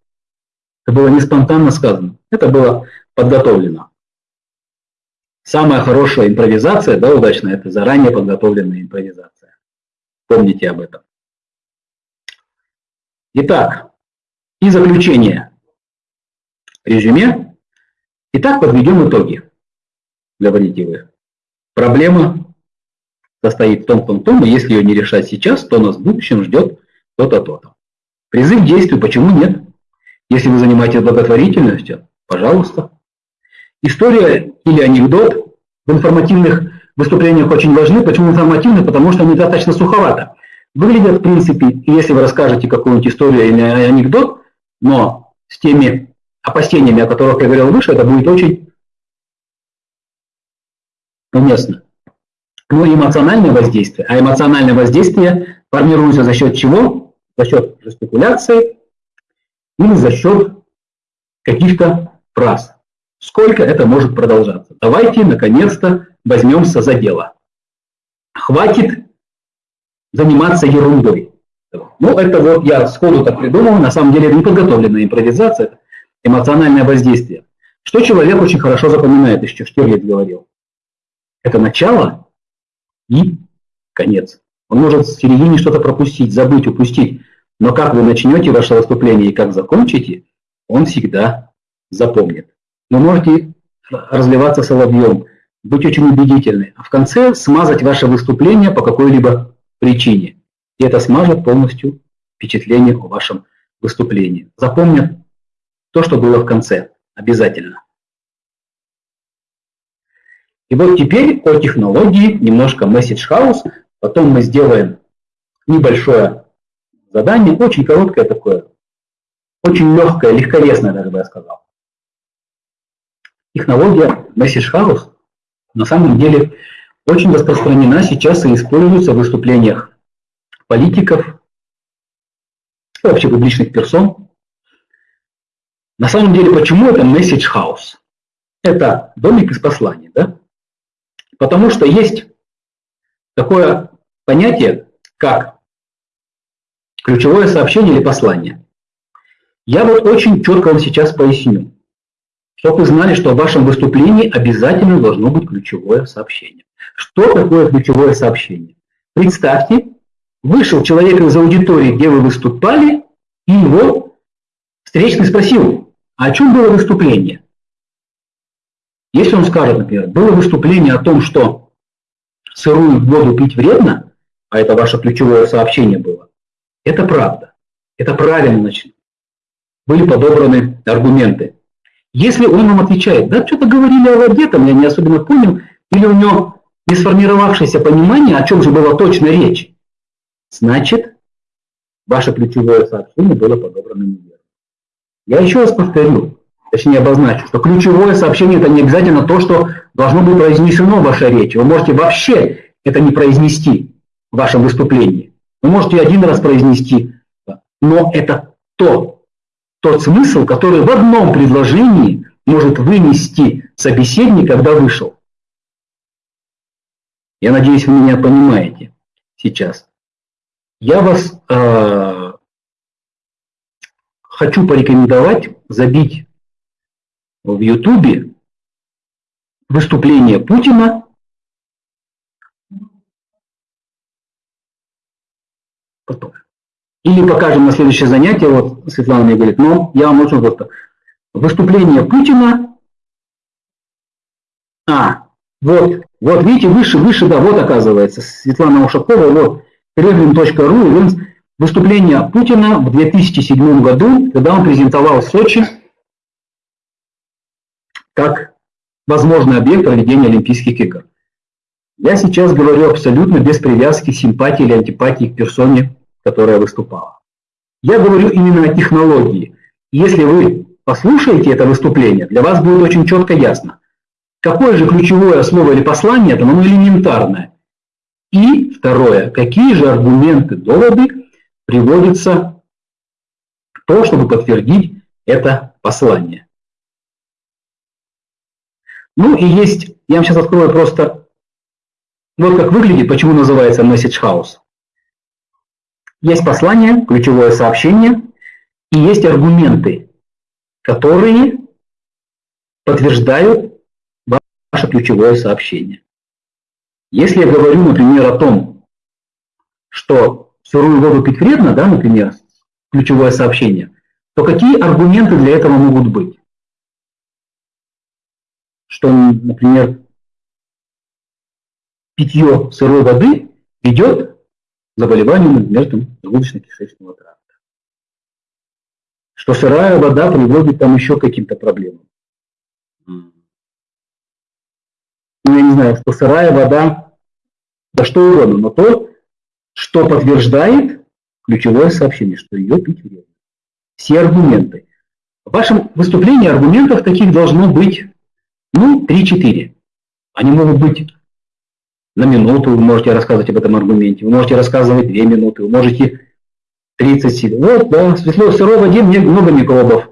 Это было не спонтанно сказано. Это было подготовлено. Самая хорошая импровизация, да, удачная, это заранее подготовленная импровизация. Помните об этом. Итак, и заключение. Резюме. Итак, подведем итоги. Говорите вы. Проблема состоит в том, том, том, и если ее не решать сейчас, то нас в будущем ждет то-то, то-то. Призыв к действию, почему нет? Если вы занимаетесь благотворительностью, пожалуйста. История или анекдот в информативных выступлениях очень важны. Почему информативны? Потому что они достаточно суховато. Выглядят, в принципе, если вы расскажете какую-нибудь историю или анекдот, но с теми опасениями, о которых я говорил выше, это будет очень уместно. Ну, эмоциональное воздействие. А эмоциональное воздействие формируется за счет чего? За счет жестикуляции или за счет каких-то фраз. Сколько это может продолжаться? Давайте, наконец-то, возьмемся за дело. Хватит заниматься ерундой. Ну, это вот я сходу так придумал, на самом деле это не подготовленная импровизация, это эмоциональное воздействие. Что человек очень хорошо запоминает, еще Штирлиц говорил. Это начало и конец. Он может в середине что-то пропустить, забыть, упустить. Но как вы начнете ваше выступление и как закончите, он всегда запомнит. Вы можете разливаться соловьем, быть очень убедительны, а в конце смазать ваше выступление по какой-либо причине. И это смажет полностью впечатление о вашем выступлении. Запомнят то, что было в конце. Обязательно. И вот теперь о технологии, немножко message house, потом мы сделаем небольшое задание, очень короткое такое, очень легкое, легковесное даже бы я сказал. Технология message house на самом деле очень распространена сейчас и используется в выступлениях политиков, вообще публичных персон. На самом деле, почему это message house? Это домик из посланий, да? Потому что есть такое понятие, как ключевое сообщение или послание. Я вот очень четко вам сейчас поясню, чтобы вы знали, что в вашем выступлении обязательно должно быть ключевое сообщение. Что такое ключевое сообщение? Представьте, вышел человек из аудитории, где вы выступали, и его встречный спросил, а о чем было выступление? Если он скажет, например, было выступление о том, что сырую воду пить вредно, а это ваше ключевое сообщение было, это правда. Это правильно, значит. Были подобраны аргументы. Если он вам отвечает, да, что-то говорили о воде, там я не особенно понял, или у него не сформировавшееся понимание, о чем же была точно речь, значит, ваше ключевое сообщение было подобрано неверно. Я еще раз повторю, точнее обозначу, что ключевое сообщение это не обязательно то, что должно быть произнесено в вашей речи. Вы можете вообще это не произнести в вашем выступлении. Вы можете один раз произнести, но это то, тот смысл, который в одном предложении может вынести собеседник, когда вышел. Я надеюсь, вы меня понимаете сейчас. Я вас э, хочу порекомендовать забить в Ютубе выступление Путина потом. Или покажем на следующее занятие, вот Светлана мне говорит, но я вам очень просто. Выступление Путина, а, вот, вот видите, выше, выше, да, вот оказывается, Светлана Ушакова, вот, kremlin.ru, выступление Путина в 2007 году, когда он презентовал в Сочи как возможный объект проведения Олимпийских игр. Я сейчас говорю абсолютно без привязки симпатии или антипатии к персоне, которая выступала. Я говорю именно о технологии. Если вы послушаете это выступление, для вас будет очень четко ясно, какое же ключевое слово или послание, это оно элементарное. И второе, какие же аргументы, доводы приводятся к тому, чтобы подтвердить это послание. Ну и есть, я вам сейчас открою просто, вот как выглядит, почему называется Message House. Есть послание, ключевое сообщение, и есть аргументы, которые подтверждают ваше ключевое сообщение. Если я говорю, например, о том, что сырую воду пить вредно, да, например, ключевое сообщение, то какие аргументы для этого могут быть? Что, например, питье сырой воды ведет к заболеванию, например, желудочно-кишечного тракта. что сырая вода приводит там еще к каким-то проблемам. Ну, я не знаю, что сырая вода, да что угодно, но то, что подтверждает ключевое сообщение, что ее пить вредно. Все аргументы. В вашем выступлении аргументов таких должно быть, ну, 3-4. Они могут быть на минуту, вы можете рассказывать об этом аргументе, вы можете рассказывать 2 минуты, вы можете 30 сил. Вот, да, светло, в сырой воде много микробов.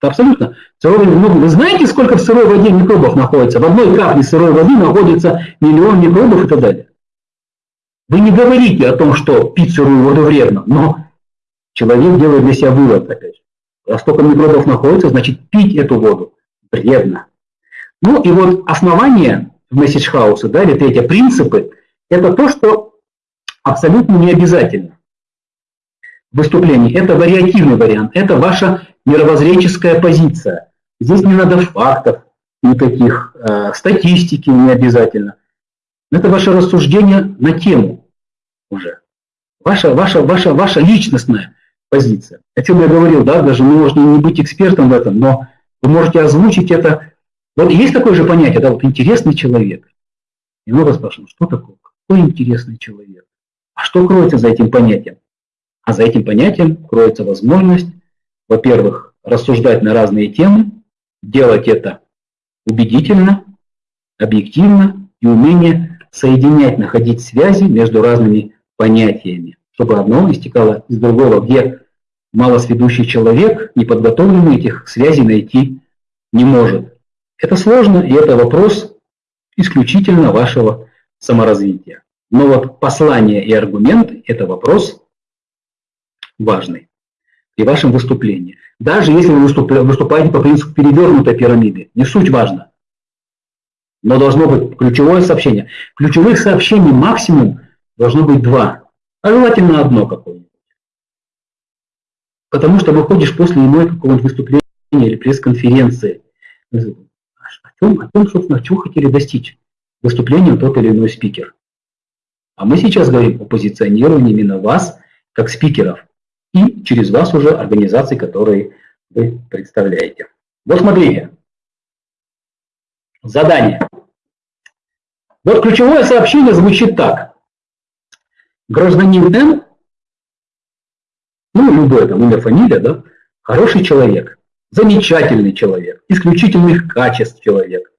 Абсолютно. Сырой много. Вы знаете, сколько в сырой воде микробов находится? В одной капле сырой воды находится миллион микробов и так далее. Вы не говорите о том, что пить сырую воду вредно, но человек делает для себя вывод, опять же. Раз столько микробов находится, значит пить эту воду вредно. Ну и вот основание месседж хауса, да, или третье, принципы, это то, что абсолютно не обязательно выступлений. Это вариативный вариант, это ваша мировоззренческая позиция. Здесь не надо фактов никаких, э, статистики не обязательно. Это ваше рассуждение на тему уже. Ваша, ваша, ваша, ваша личностная позиция. О чем я говорил, да, даже вы можете не быть экспертом в этом, но вы можете озвучить это. Вот есть такое же понятие, да, вот интересный человек. И много спрашивают, что такое, какой интересный человек? А что кроется за этим понятием? А за этим понятием кроется возможность, во-первых, рассуждать на разные темы, делать это убедительно, объективно и умение соединять, находить связи между разными понятиями, чтобы одно истекало из другого, где малосведущий человек, неподготовленный этих связей найти не может. Это сложно, и это вопрос исключительно вашего саморазвития. Но вот послание и аргумент – это вопрос важный при вашем выступлении. Даже если вы выступаете по принципу перевернутой пирамиды, не суть важно. Но должно быть ключевое сообщение. Ключевых сообщений максимум должно быть два, а желательно одно какое-нибудь. Потому что выходишь после иной какого-нибудь выступления или пресс-конференции. О чем, о чем, собственно, чего хотели достичь выступлением тот или иной спикер. А мы сейчас говорим о позиционировании именно вас, как спикеров и через вас уже организации, которые вы представляете. Вот смотрите. Задание. Вот ключевое сообщение звучит так. Гражданин Н, ну, любое там имя, фамилия, да, хороший человек, замечательный человек, исключительных качеств человек.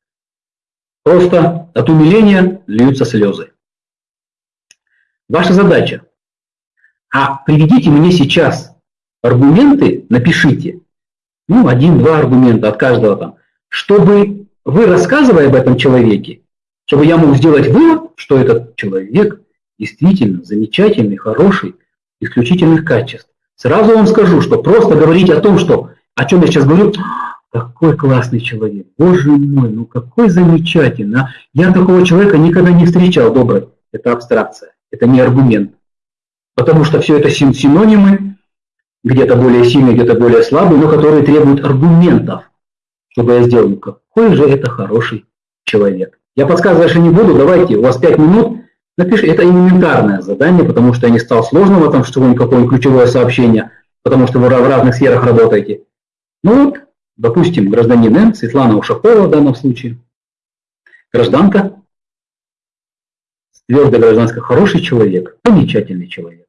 Просто от умиления льются слезы. Ваша задача а приведите мне сейчас аргументы, напишите, ну, один-два аргумента от каждого там, чтобы вы, рассказывая об этом человеке, чтобы я мог сделать вывод, что этот человек действительно замечательный, хороший, исключительных качеств. Сразу вам скажу, что просто говорить о том, что, о чем я сейчас говорю, какой классный человек, боже мой, ну какой замечательный. А я такого человека никогда не встречал, добрый. Это абстракция, это не аргумент потому что все это синонимы, где-то более сильные, где-то более слабые, но которые требуют аргументов, чтобы я сделал, какой же это хороший человек. Я подсказывать не буду, давайте, у вас 5 минут, напишите, это элементарное задание, потому что я не стал сложного, там что-нибудь какое-нибудь ключевое сообщение, потому что вы в разных сферах работаете. Ну вот, допустим, гражданин Н, Светлана Ушакова в данном случае, гражданка, твердая гражданская, хороший человек, замечательный человек.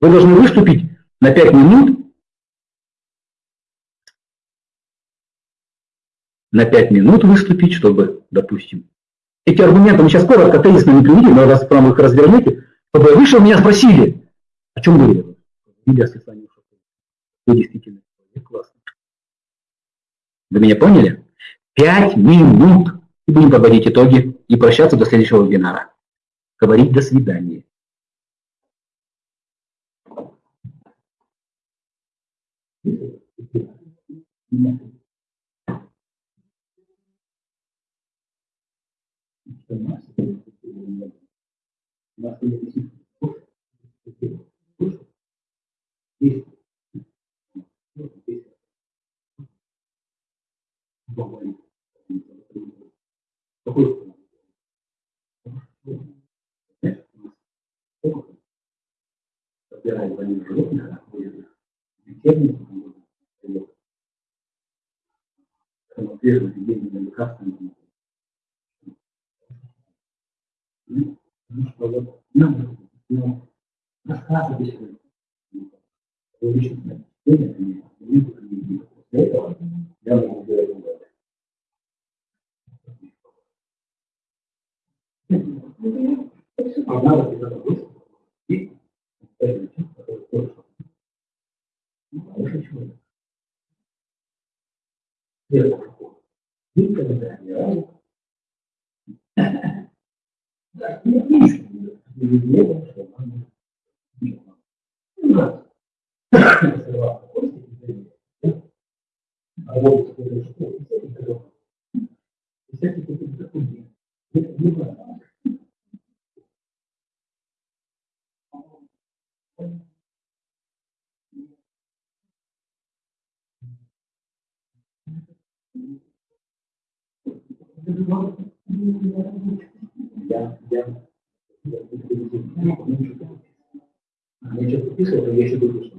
Вы должны выступить на 5 минут, на 5 минут выступить, чтобы, допустим, эти аргументы мы сейчас коротко, тезисно не приведем, но раз прямо их развернете, чтобы вышел, меня спросили, о чем говорили? Илья Светлане Вы действительно классно. Вы меня поняли? Пять минут. И будем подводить итоги и прощаться до следующего вебинара. Говорить до свидания. Собирая животных, лечебных, самоотверженность деньги лекарства. Ну, что вот нам ну, рассказывать личностное впечатление, после этого я могу сделать Одна вот эта мысль и который тоже хороший человек. Первый Никогда ни разу. Да, не отлично. Не было, что он не было. А вот какой-то школы, всякий дорог. Всякий какой-то документ. Не знаю. Я, я, я что-то подписывал, я еще думаю, что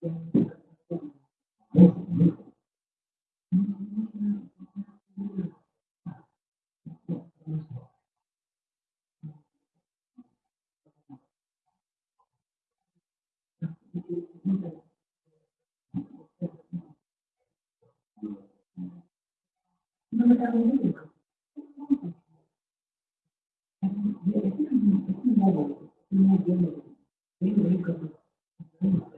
那么大家都有，也也是，现在我，现在我，没有一个，没有一个。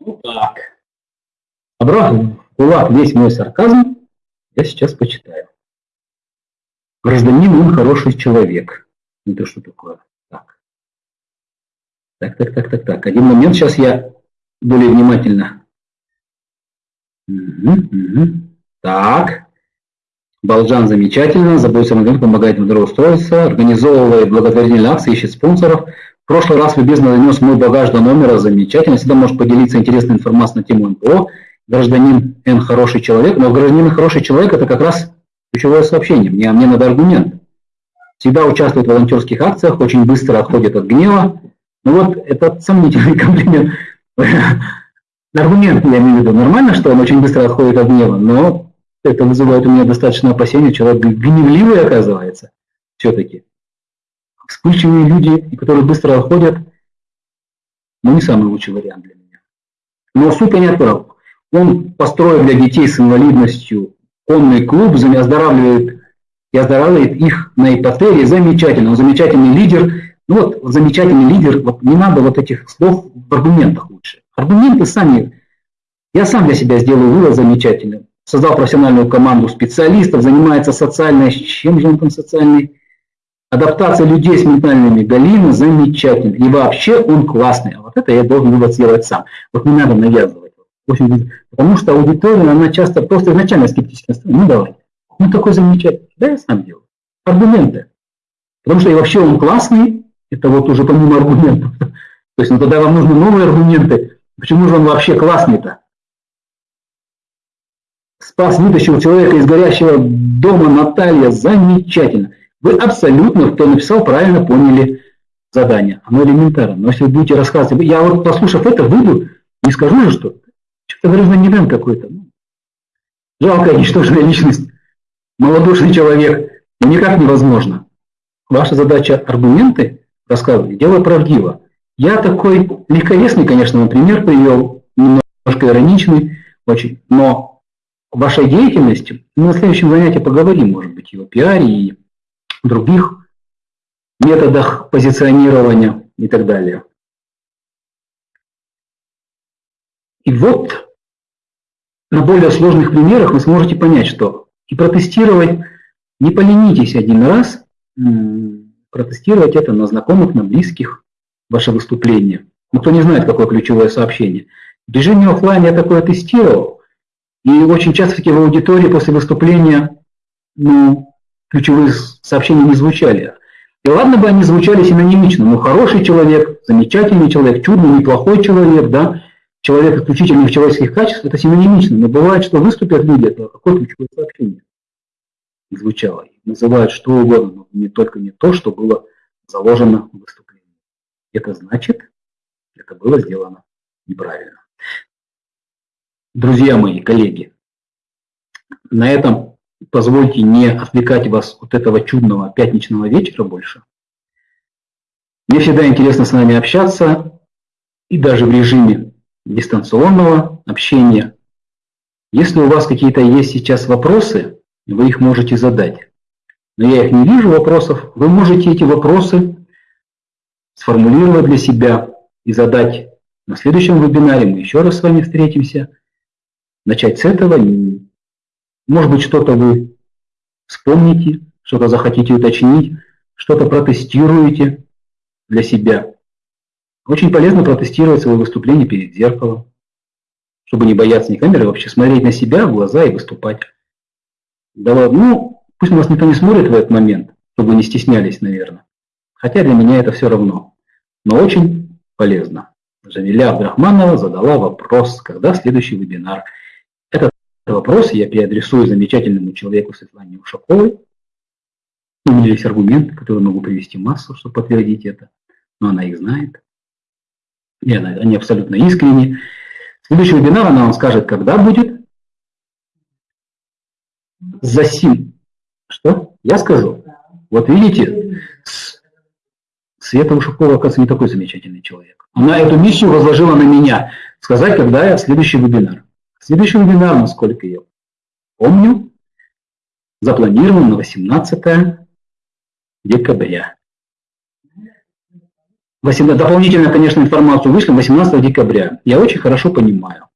Ну так. Обратно, кулак весь мой сарказм я сейчас почитаю. Гражданин, он хороший человек. Это что такое? Так. Так, так, так, так, так. Один момент, сейчас я более внимательно. Угу, угу. Так. Балджан замечательно, заботится о рынке, помогает ему устроиться, организовывает благотворительные акции, ищет спонсоров. В прошлый раз любезно занес мой багаж до номера, замечательно. Всегда может поделиться интересной информацией на тему НПО. Гражданин Н хороший человек, но гражданин хороший человек это как раз ключевое сообщение. Мне, мне надо аргумент. Всегда участвует в волонтерских акциях, очень быстро отходит от гнева. Ну вот, этот сомнительный комплимент. Аргумент, я имею в виду, нормально, что он очень быстро отходит от гнева, но это вызывает у меня достаточно опасения, человек гневливый оказывается все-таки. Вспыльчивые люди, которые быстро отходят, ну не самый лучший вариант для меня. Но суть я не отправил. Он построил для детей с инвалидностью конный клуб, оздоравливает и оздоравливает их на ипотере. Замечательно, он замечательный лидер. Ну вот, замечательный лидер, вот не надо вот этих слов в аргументах лучше. Аргументы сами Я сам для себя сделаю вывод замечательный. Создал профессиональную команду специалистов, занимается социальной, чем же он там социальный? Адаптация людей с ментальными Галина замечательно. И вообще он классный. А вот это я должен сделать сам. Вот не надо навязывать. Потому что аудитория, она часто просто изначально скептически настроена. Ну давай. Ну такой замечательный. Да, я сам делаю. Аргументы. Потому что и вообще он классный, это вот уже помимо аргументов. То есть, ну тогда вам нужны новые аргументы. Почему же он вообще классный-то? Спас, вытащил человека из горящего дома Наталья. Замечательно. Вы абсолютно, кто написал, правильно поняли задание. Оно элементарно. Но если вы будете рассказывать, я вот послушав это, выйду, не скажу же, что что-то гражданин какой-то. Ну, жалкая, ничтожная личность, малодушный человек. Ну, никак невозможно. Ваша задача аргументы рассказывать, дело правдиво. Я такой легковесный, конечно, например, привел, немножко ироничный, очень, но вашей деятельности, мы на следующем занятии поговорим, может быть, и о пиаре, и других методах позиционирования и так далее. И вот на более сложных примерах вы сможете понять, что и протестировать, не поленитесь один раз, протестировать это на знакомых, на близких, ваше выступление. Ну, кто не знает, какое ключевое сообщение. В режиме офлайн я такое тестировал, и очень часто таки в аудитории после выступления ну, ключевые сообщения не звучали. И ладно бы они звучали синонимично, но хороший человек, замечательный человек, чудный, неплохой человек, да, человек исключительных человеческих качеств, это синонимично. Но бывает, что выступят люди, это какое ключевое сообщение звучало. Называют что угодно, но не только не то, что было заложено в выступлении. Это значит, это было сделано неправильно. Друзья мои, коллеги, на этом позвольте не отвлекать вас от этого чудного пятничного вечера больше. Мне всегда интересно с вами общаться, и даже в режиме дистанционного общения. Если у вас какие-то есть сейчас вопросы, вы их можете задать. Но я их не вижу вопросов. Вы можете эти вопросы сформулировать для себя и задать на следующем вебинаре. Мы еще раз с вами встретимся. Начать с этого может быть, что-то вы вспомните, что-то захотите уточнить, что-то протестируете для себя. Очень полезно протестировать свое выступление перед зеркалом, чтобы не бояться ни камеры, а вообще смотреть на себя в глаза и выступать. Да ладно, ну, пусть нас никто не смотрит в этот момент, чтобы не стеснялись, наверное. Хотя для меня это все равно. Но очень полезно. Жамиля Абдрахманова задала вопрос, когда следующий вебинар – вопрос я переадресую замечательному человеку Светлане Ушаковой. У меня есть аргументы, которые могу привести массу, чтобы подтвердить это, но она их знает. И она, они абсолютно искренни. Следующий вебинар она вам скажет, когда будет. За сим. Что? Я скажу. Вот видите, Света Ушакова, оказывается, не такой замечательный человек. Она эту миссию возложила на меня. Сказать, когда следующий вебинар. Следующий вебинар, насколько я помню, запланирован на 18 декабря. 18, дополнительная, конечно, информацию вышла 18 декабря. Я очень хорошо понимаю,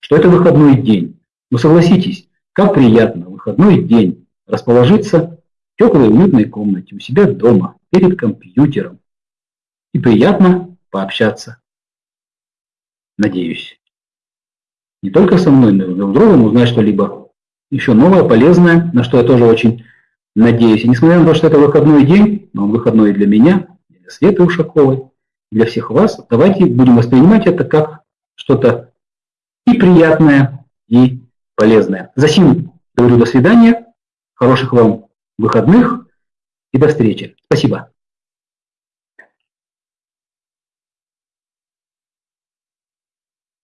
что это выходной день. Но согласитесь, как приятно выходной день расположиться в теплой уютной комнате у себя дома, перед компьютером. И приятно пообщаться. Надеюсь не только со мной, но и друг с другом узнать что-либо еще новое, полезное, на что я тоже очень надеюсь. И несмотря на то, что это выходной день, но он выходной и для меня, и для Светы Ушаковой, и для всех вас, давайте будем воспринимать это как что-то и приятное, и полезное. За сим говорю до свидания, хороших вам выходных и до встречи. Спасибо.